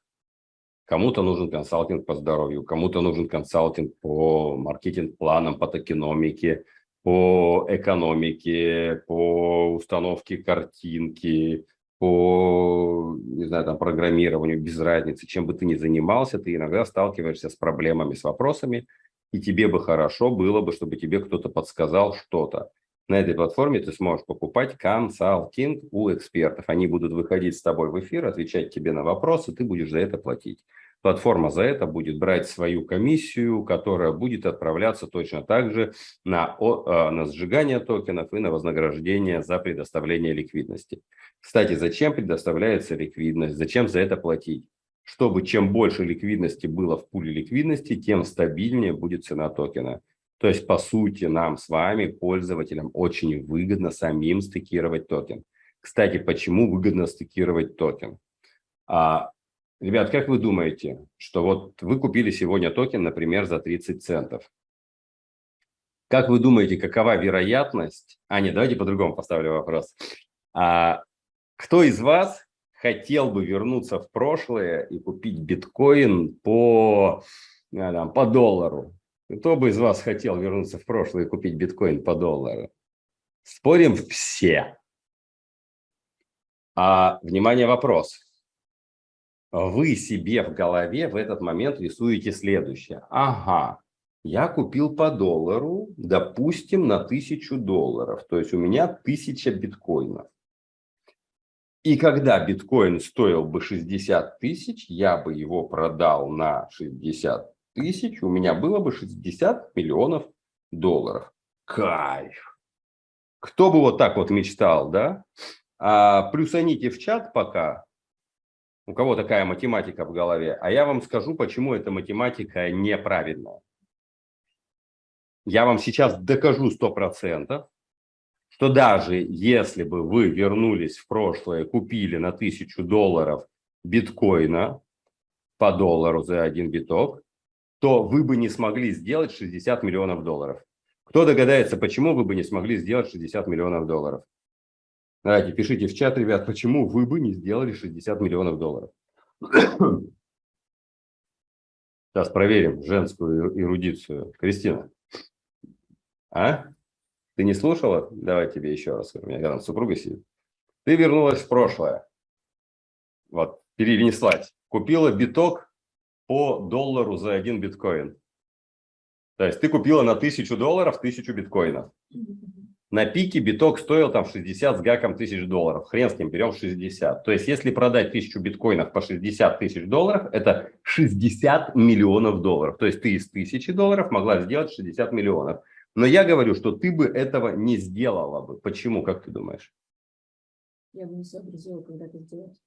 Кому-то нужен консалтинг по здоровью, кому-то нужен консалтинг по маркетинг-планам, по токеномике, по экономике, по установке картинки, по, не знаю, там, программированию, без разницы, чем бы ты ни занимался, ты иногда сталкиваешься с проблемами, с вопросами, и тебе бы хорошо было бы, чтобы тебе кто-то подсказал что-то. На этой платформе ты сможешь покупать консалтинг у экспертов. Они будут выходить с тобой в эфир, отвечать тебе на вопросы, ты будешь за это платить. Платформа за это будет брать свою комиссию, которая будет отправляться точно так же на, а, на сжигание токенов и на вознаграждение за предоставление ликвидности. Кстати, зачем предоставляется ликвидность? Зачем за это платить? Чтобы чем больше ликвидности было в пуле ликвидности, тем стабильнее будет цена токена. То есть, по сути, нам с вами, пользователям, очень выгодно самим стейкировать токен. Кстати, почему выгодно стейкировать токен? А, Ребят, как вы думаете, что вот вы купили сегодня токен, например, за 30 центов? Как вы думаете, какова вероятность... А, нет, давайте по-другому поставлю вопрос. А, кто из вас хотел бы вернуться в прошлое и купить биткоин по, там, по доллару? Кто бы из вас хотел вернуться в прошлое и купить биткоин по доллару? Спорим все. А, внимание, вопрос вы себе в голове в этот момент рисуете следующее. Ага, я купил по доллару, допустим, на тысячу долларов. То есть у меня тысяча биткоинов. И когда биткоин стоил бы 60 тысяч, я бы его продал на 60 тысяч, у меня было бы 60 миллионов долларов. Кайф! Кто бы вот так вот мечтал, да? А, плюсаните в чат пока, у кого такая математика в голове, а я вам скажу, почему эта математика неправильная. Я вам сейчас докажу 100%, что даже если бы вы вернулись в прошлое, купили на 1000 долларов биткоина по доллару за один биток, то вы бы не смогли сделать 60 миллионов долларов. Кто догадается, почему вы бы не смогли сделать 60 миллионов долларов? Давайте, пишите в чат, ребят, почему вы бы не сделали 60 миллионов долларов. Сейчас проверим женскую эрудицию. Кристина, а? Ты не слушала? Давай тебе еще раз. У меня рядом супруга сидит. Ты вернулась в прошлое. Вот, перенеслась. Купила биток по доллару за один биткоин. То есть ты купила на тысячу долларов тысячу биткоинов. На пике биток стоил там 60 с гаком тысяч долларов. Хрен с ним, берем 60. То есть если продать тысячу биткоинов по 60 тысяч долларов, это 60 миллионов долларов. То есть ты из тысячи долларов могла сделать 60 миллионов. Но я говорю, что ты бы этого не сделала бы. Почему, как ты думаешь? Я бы не сообразила, когда это сделать.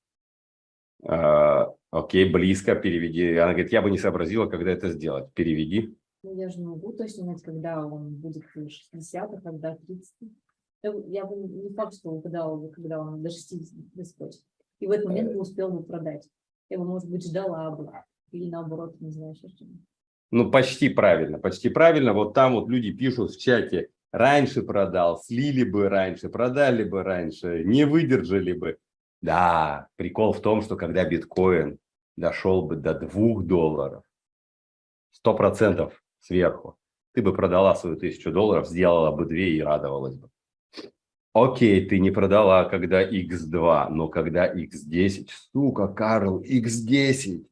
А, окей, близко переведи. Она говорит, я бы не сообразила, когда это сделать. Переведи. Ну, я же не могу точно знать, когда он будет 60, а когда 30. Я бы не факт, что угадала бы, когда он до 60 доскочит. И в этот момент бы успел бы продать. Я бы, может быть, ждала бы. Или наоборот, не знаю, что. Ну, почти правильно, почти правильно. Вот там вот люди пишут в чате, раньше продал, слили бы раньше, продали бы раньше, не выдержали бы. Да, прикол в том, что когда биткоин дошел бы до двух долларов, сто процентов сверху, ты бы продала свою тысячу долларов, сделала бы две и радовалась бы. Окей, ты не продала, когда x2, но когда x10, сука, Карл, x10,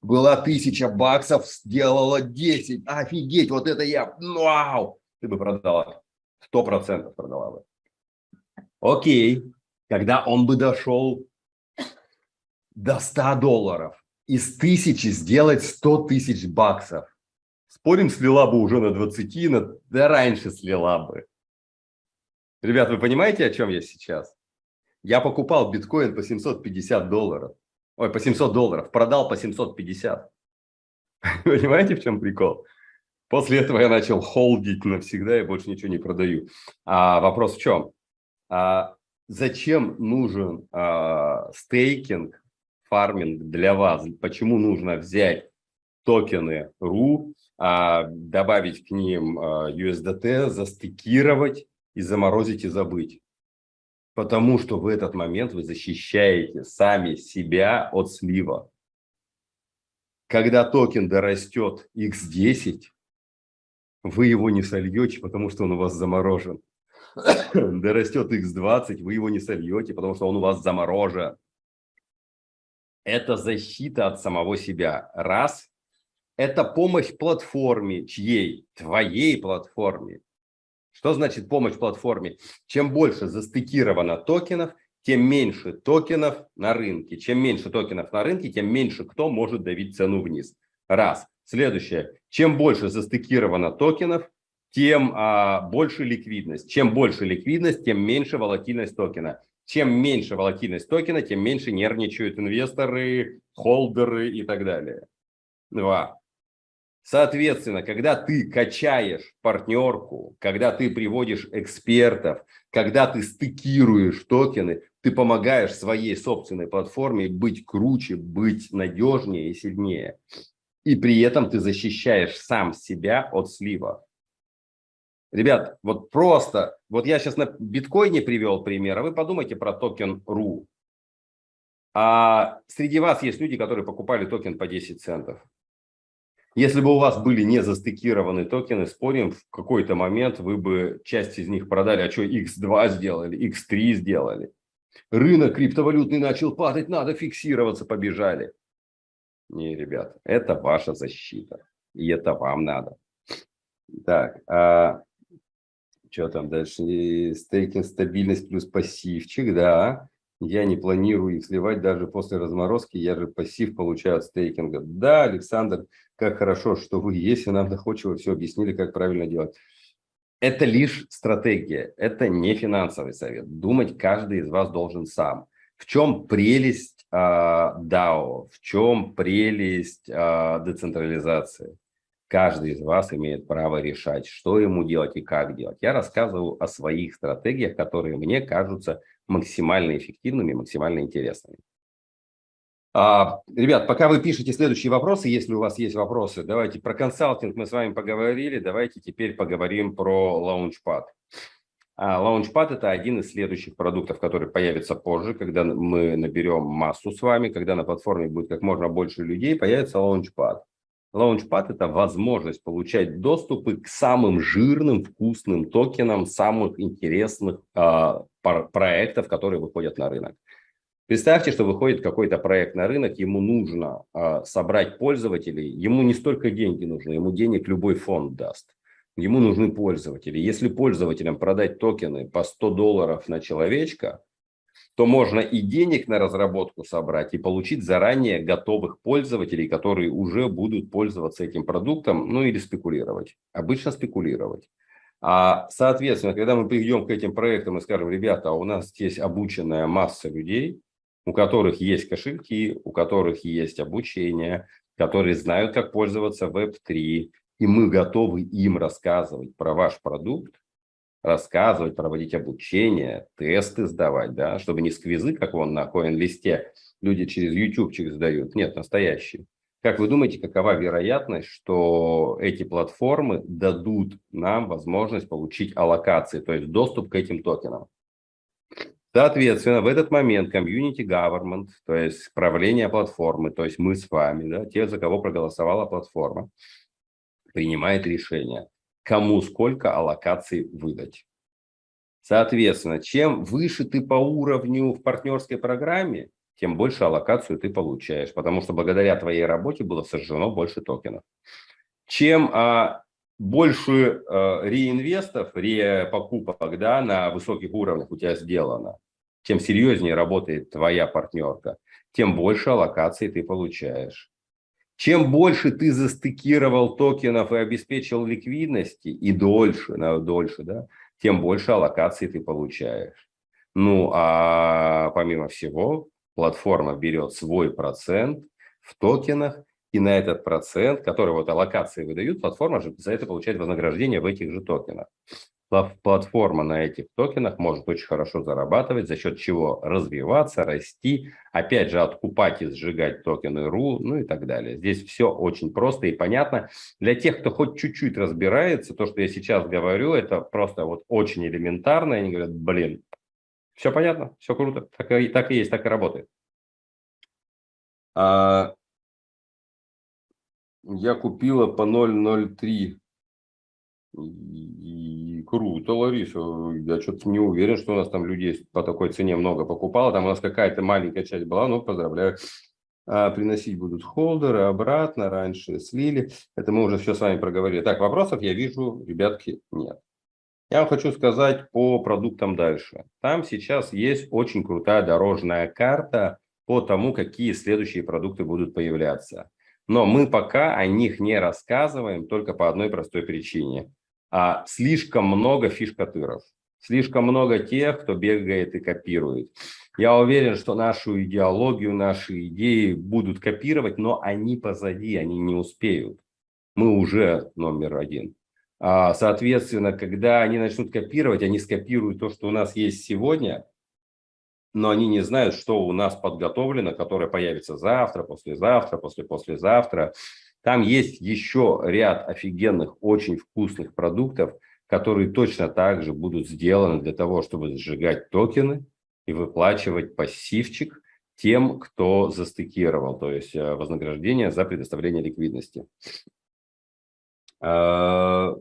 была тысяча баксов, сделала 10, офигеть, вот это я, вау, ты бы продала, сто процентов продала бы. Окей, когда он бы дошел до 100 долларов, из тысячи сделать 100 тысяч баксов, Спорим, слила бы уже на 20, на... да раньше слила бы. Ребят, вы понимаете, о чем я сейчас? Я покупал биткоин по 750 долларов. Ой, по 700 долларов. Продал по 750. Понимаете, в чем прикол? После этого я начал холдить навсегда и больше ничего не продаю. А вопрос в чем? А зачем нужен а, стейкинг, фарминг для вас? Почему нужно взять токены RU добавить к ним а, USDT, застыкировать и заморозить и забыть. Потому что в этот момент вы защищаете сами себя от слива. Когда токен дорастет x10, вы его не сольете, потому что он у вас заморожен. Дорастет x20, вы его не сольете, потому что он у вас заморожен. Это защита от самого себя. Раз это помощь платформе, чьей? Твоей платформе. Что значит помощь платформе? Чем больше застыкировано токенов, тем меньше токенов на рынке. Чем меньше токенов на рынке, тем меньше кто может давить цену вниз. Раз. Следующее. Чем больше застыкировано токенов, тем а, больше ликвидность. Чем больше ликвидность, тем меньше волатильность токена. Чем меньше волатильность токена, тем меньше нервничают инвесторы, холдеры и так далее. Два. Соответственно, когда ты качаешь партнерку, когда ты приводишь экспертов, когда ты стыкируешь токены, ты помогаешь своей собственной платформе быть круче, быть надежнее и сильнее. И при этом ты защищаешь сам себя от слива. Ребят, вот просто, вот я сейчас на биткоине привел пример, а вы подумайте про токен RU. А среди вас есть люди, которые покупали токен по 10 центов. Если бы у вас были не застейкированы токены, спорим, в какой-то момент вы бы часть из них продали, а что X2 сделали, X3 сделали. Рынок криптовалютный начал падать, надо фиксироваться, побежали. Не, ребят, это ваша защита. И это вам надо. Так, а что там дальше? Стейкинг, стабильность плюс пассивчик, да. Я не планирую их сливать даже после разморозки, я же пассив получаю от стейкинга. Да, Александр, как хорошо, что вы есть, и нам доходчиво все объяснили, как правильно делать. Это лишь стратегия, это не финансовый совет. Думать каждый из вас должен сам. В чем прелесть э, DAO, в чем прелесть э, децентрализации? Каждый из вас имеет право решать, что ему делать и как делать. Я рассказываю о своих стратегиях, которые мне кажутся максимально эффективными, максимально интересными. А, ребят, пока вы пишете следующие вопросы, если у вас есть вопросы, давайте про консалтинг мы с вами поговорили, давайте теперь поговорим про. А Launchpad – это один из следующих продуктов, который появится позже, когда мы наберем массу с вами, когда на платформе будет как можно больше людей, появится Launchpad. Launchpad – это возможность получать доступы к самым жирным, вкусным токенам самых интересных э, проектов, которые выходят на рынок. Представьте, что выходит какой-то проект на рынок, ему нужно э, собрать пользователей, ему не столько деньги нужны, ему денег любой фонд даст. Ему нужны пользователи. Если пользователям продать токены по 100 долларов на человечка, то можно и денег на разработку собрать, и получить заранее готовых пользователей, которые уже будут пользоваться этим продуктом, ну или спекулировать. Обычно спекулировать. А, соответственно, когда мы придем к этим проектам и скажем, ребята, у нас здесь обученная масса людей, у которых есть кошельки, у которых есть обучение, которые знают, как пользоваться Web3, и мы готовы им рассказывать про ваш продукт, рассказывать, проводить обучение, тесты сдавать, да, чтобы не сквизы, как вон на коин-листе люди через ютубчик сдают. Нет, настоящие. Как вы думаете, какова вероятность, что эти платформы дадут нам возможность получить аллокации, то есть доступ к этим токенам? Соответственно, в этот момент community government, то есть правление платформы, то есть мы с вами, да, те, за кого проголосовала платформа, принимает решение кому сколько аллокаций выдать. Соответственно, чем выше ты по уровню в партнерской программе, тем больше аллокацию ты получаешь, потому что благодаря твоей работе было сожжено больше токенов. Чем а, больше а, реинвестов, репокупок да, на высоких уровнях у тебя сделано, чем серьезнее работает твоя партнерка, тем больше аллокаций ты получаешь. Чем больше ты застыкировал токенов и обеспечил ликвидности, и дольше, на дольше, да, тем больше аллокаций ты получаешь. Ну, а помимо всего, платформа берет свой процент в токенах, и на этот процент, который вот аллокации выдают, платформа же за это получает вознаграждение в этих же токенах платформа на этих токенах может очень хорошо зарабатывать, за счет чего развиваться, расти, опять же, откупать и сжигать токены РУ, ну и так далее. Здесь все очень просто и понятно. Для тех, кто хоть чуть-чуть разбирается, то, что я сейчас говорю, это просто вот очень элементарно. Они говорят, блин, все понятно, все круто, так и, так и есть, так и работает. А, я купила по 0.03 и круто, Лариса. Я что-то не уверен, что у нас там людей по такой цене много покупало. Там у нас какая-то маленькая часть была, ну, поздравляю. А, приносить будут холдеры обратно, раньше слили. Это мы уже все с вами проговорили. Так, вопросов я вижу, ребятки, нет. Я вам хочу сказать по продуктам дальше. Там сейчас есть очень крутая дорожная карта по тому, какие следующие продукты будут появляться. Но мы пока о них не рассказываем только по одной простой причине а, слишком много фишкатыров, слишком много тех, кто бегает и копирует. Я уверен, что нашу идеологию, наши идеи будут копировать, но они позади, они не успеют. Мы уже номер один. А, соответственно, когда они начнут копировать, они скопируют то, что у нас есть сегодня, но они не знают, что у нас подготовлено, которое появится завтра, послезавтра, после-послезавтра. Там есть еще ряд офигенных, очень вкусных продуктов, которые точно так же будут сделаны для того, чтобы сжигать токены и выплачивать пассивчик тем, кто застыкировал, то есть э, вознаграждение за предоставление ликвидности. А,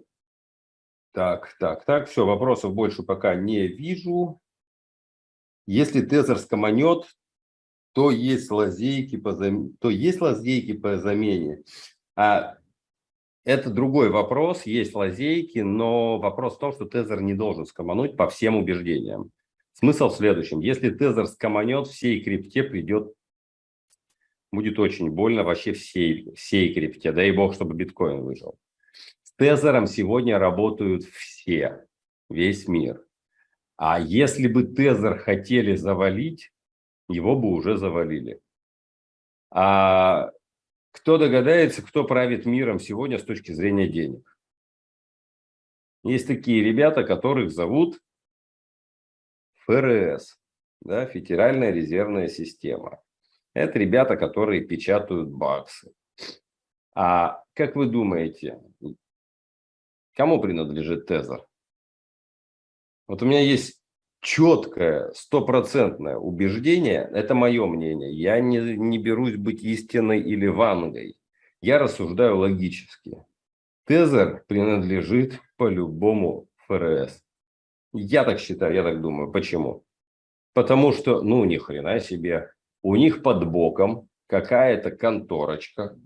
так, так, так, все, вопросов больше пока не вижу. Если тезер скоманет, то есть лазейки по, зам... то есть лазейки по замене. А это другой вопрос, есть лазейки, но вопрос в том, что тезер не должен скомануть по всем убеждениям. Смысл в следующем. Если тезер скоманет, всей крипте придет, будет очень больно вообще всей, всей крипте. Дай бог, чтобы биткоин выжил. С тезером сегодня работают все, весь мир. А если бы тезер хотели завалить, его бы уже завалили. А кто догадается, кто правит миром сегодня с точки зрения денег? Есть такие ребята, которых зовут ФРС, да, Федеральная резервная система. Это ребята, которые печатают баксы. А как вы думаете, кому принадлежит Тезер? Вот у меня есть четкое, стопроцентное убеждение, это мое мнение, я не, не берусь быть истиной или вангой, я рассуждаю логически. Тезер принадлежит по-любому ФРС. Я так считаю, я так думаю. Почему? Потому что, ну, ни хрена себе, у них под боком какая-то конторочка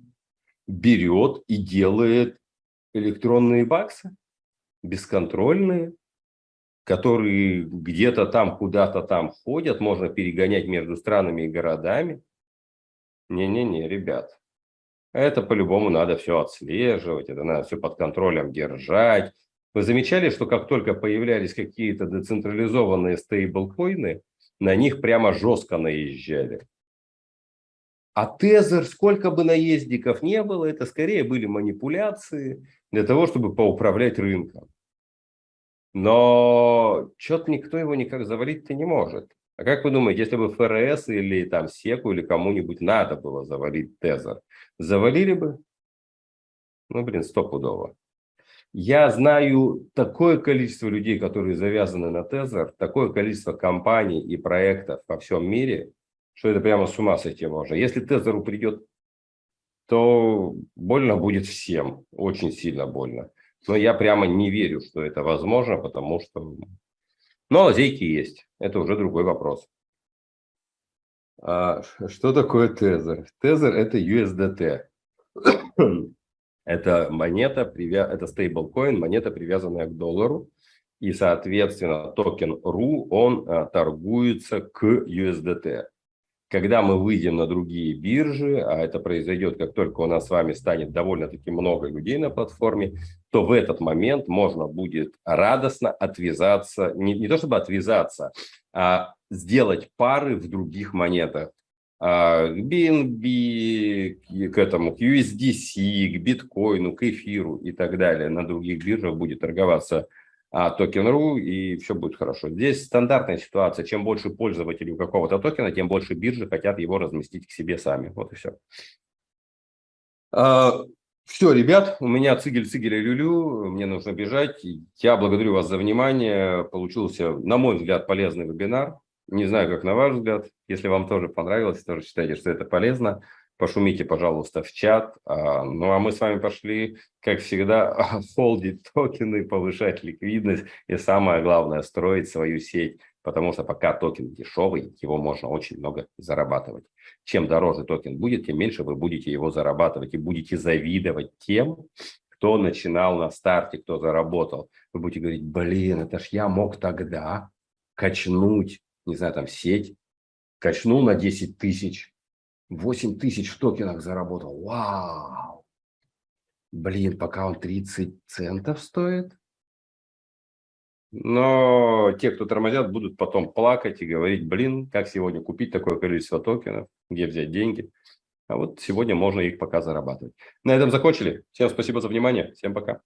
берет и делает электронные баксы, бесконтрольные, которые где-то там, куда-то там ходят, можно перегонять между странами и городами. Не-не-не, ребят, это по-любому надо все отслеживать, это надо все под контролем держать. Вы замечали, что как только появлялись какие-то децентрализованные стейблкоины, на них прямо жестко наезжали. А тезер, сколько бы наездников не было, это скорее были манипуляции для того, чтобы поуправлять рынком. Но что-то никто его никак завалить-то не может. А как вы думаете, если бы ФРС или там СЕКу или кому-нибудь надо было завалить Тезер, завалили бы? Ну, блин, стопудово. Я знаю такое количество людей, которые завязаны на Тезер, такое количество компаний и проектов во всем мире, что это прямо с ума сойти можно. Если Тезеру придет, то больно будет всем, очень сильно больно. Но я прямо не верю, что это возможно, потому что... Но лазейки есть, это уже другой вопрос. А что такое Тезер? Тезер – это USDT. это монета, это стейблкоин, монета, привязанная к доллару. И, соответственно, токен RU, он а, торгуется к USDT. Когда мы выйдем на другие биржи, а это произойдет, как только у нас с вами станет довольно-таки много людей на платформе, то в этот момент можно будет радостно отвязаться, не, не то чтобы отвязаться, а сделать пары в других монетах. А, к BNB, к этому, к USDC, к биткоину, к эфиру и так далее. На других биржах будет торговаться а, токен.ру, и все будет хорошо. Здесь стандартная ситуация. Чем больше пользователей у какого-то токена, тем больше биржи хотят его разместить к себе сами. Вот и все. Все, ребят, у меня цигель, цигель люлю, мне нужно бежать. Я благодарю вас за внимание. Получился, на мой взгляд, полезный вебинар. Не знаю, как на ваш взгляд. Если вам тоже понравилось, тоже считаете, что это полезно, пошумите, пожалуйста, в чат. А, ну, а мы с вами пошли, как всегда, холдить токены, повышать ликвидность и, самое главное, строить свою сеть, потому что пока токен дешевый, его можно очень много зарабатывать. Чем дороже токен будет, тем меньше вы будете его зарабатывать и будете завидовать тем, кто начинал на старте, кто заработал. Вы будете говорить, блин, это ж я мог тогда качнуть, не знаю, там сеть, качнул на 10 тысяч, 8 тысяч в токенах заработал. Вау! Блин, пока он 30 центов стоит. Но те, кто тормозят, будут потом плакать и говорить, блин, как сегодня купить такое количество токенов, где взять деньги. А вот сегодня можно их пока зарабатывать. На этом закончили. Всем спасибо за внимание. Всем пока.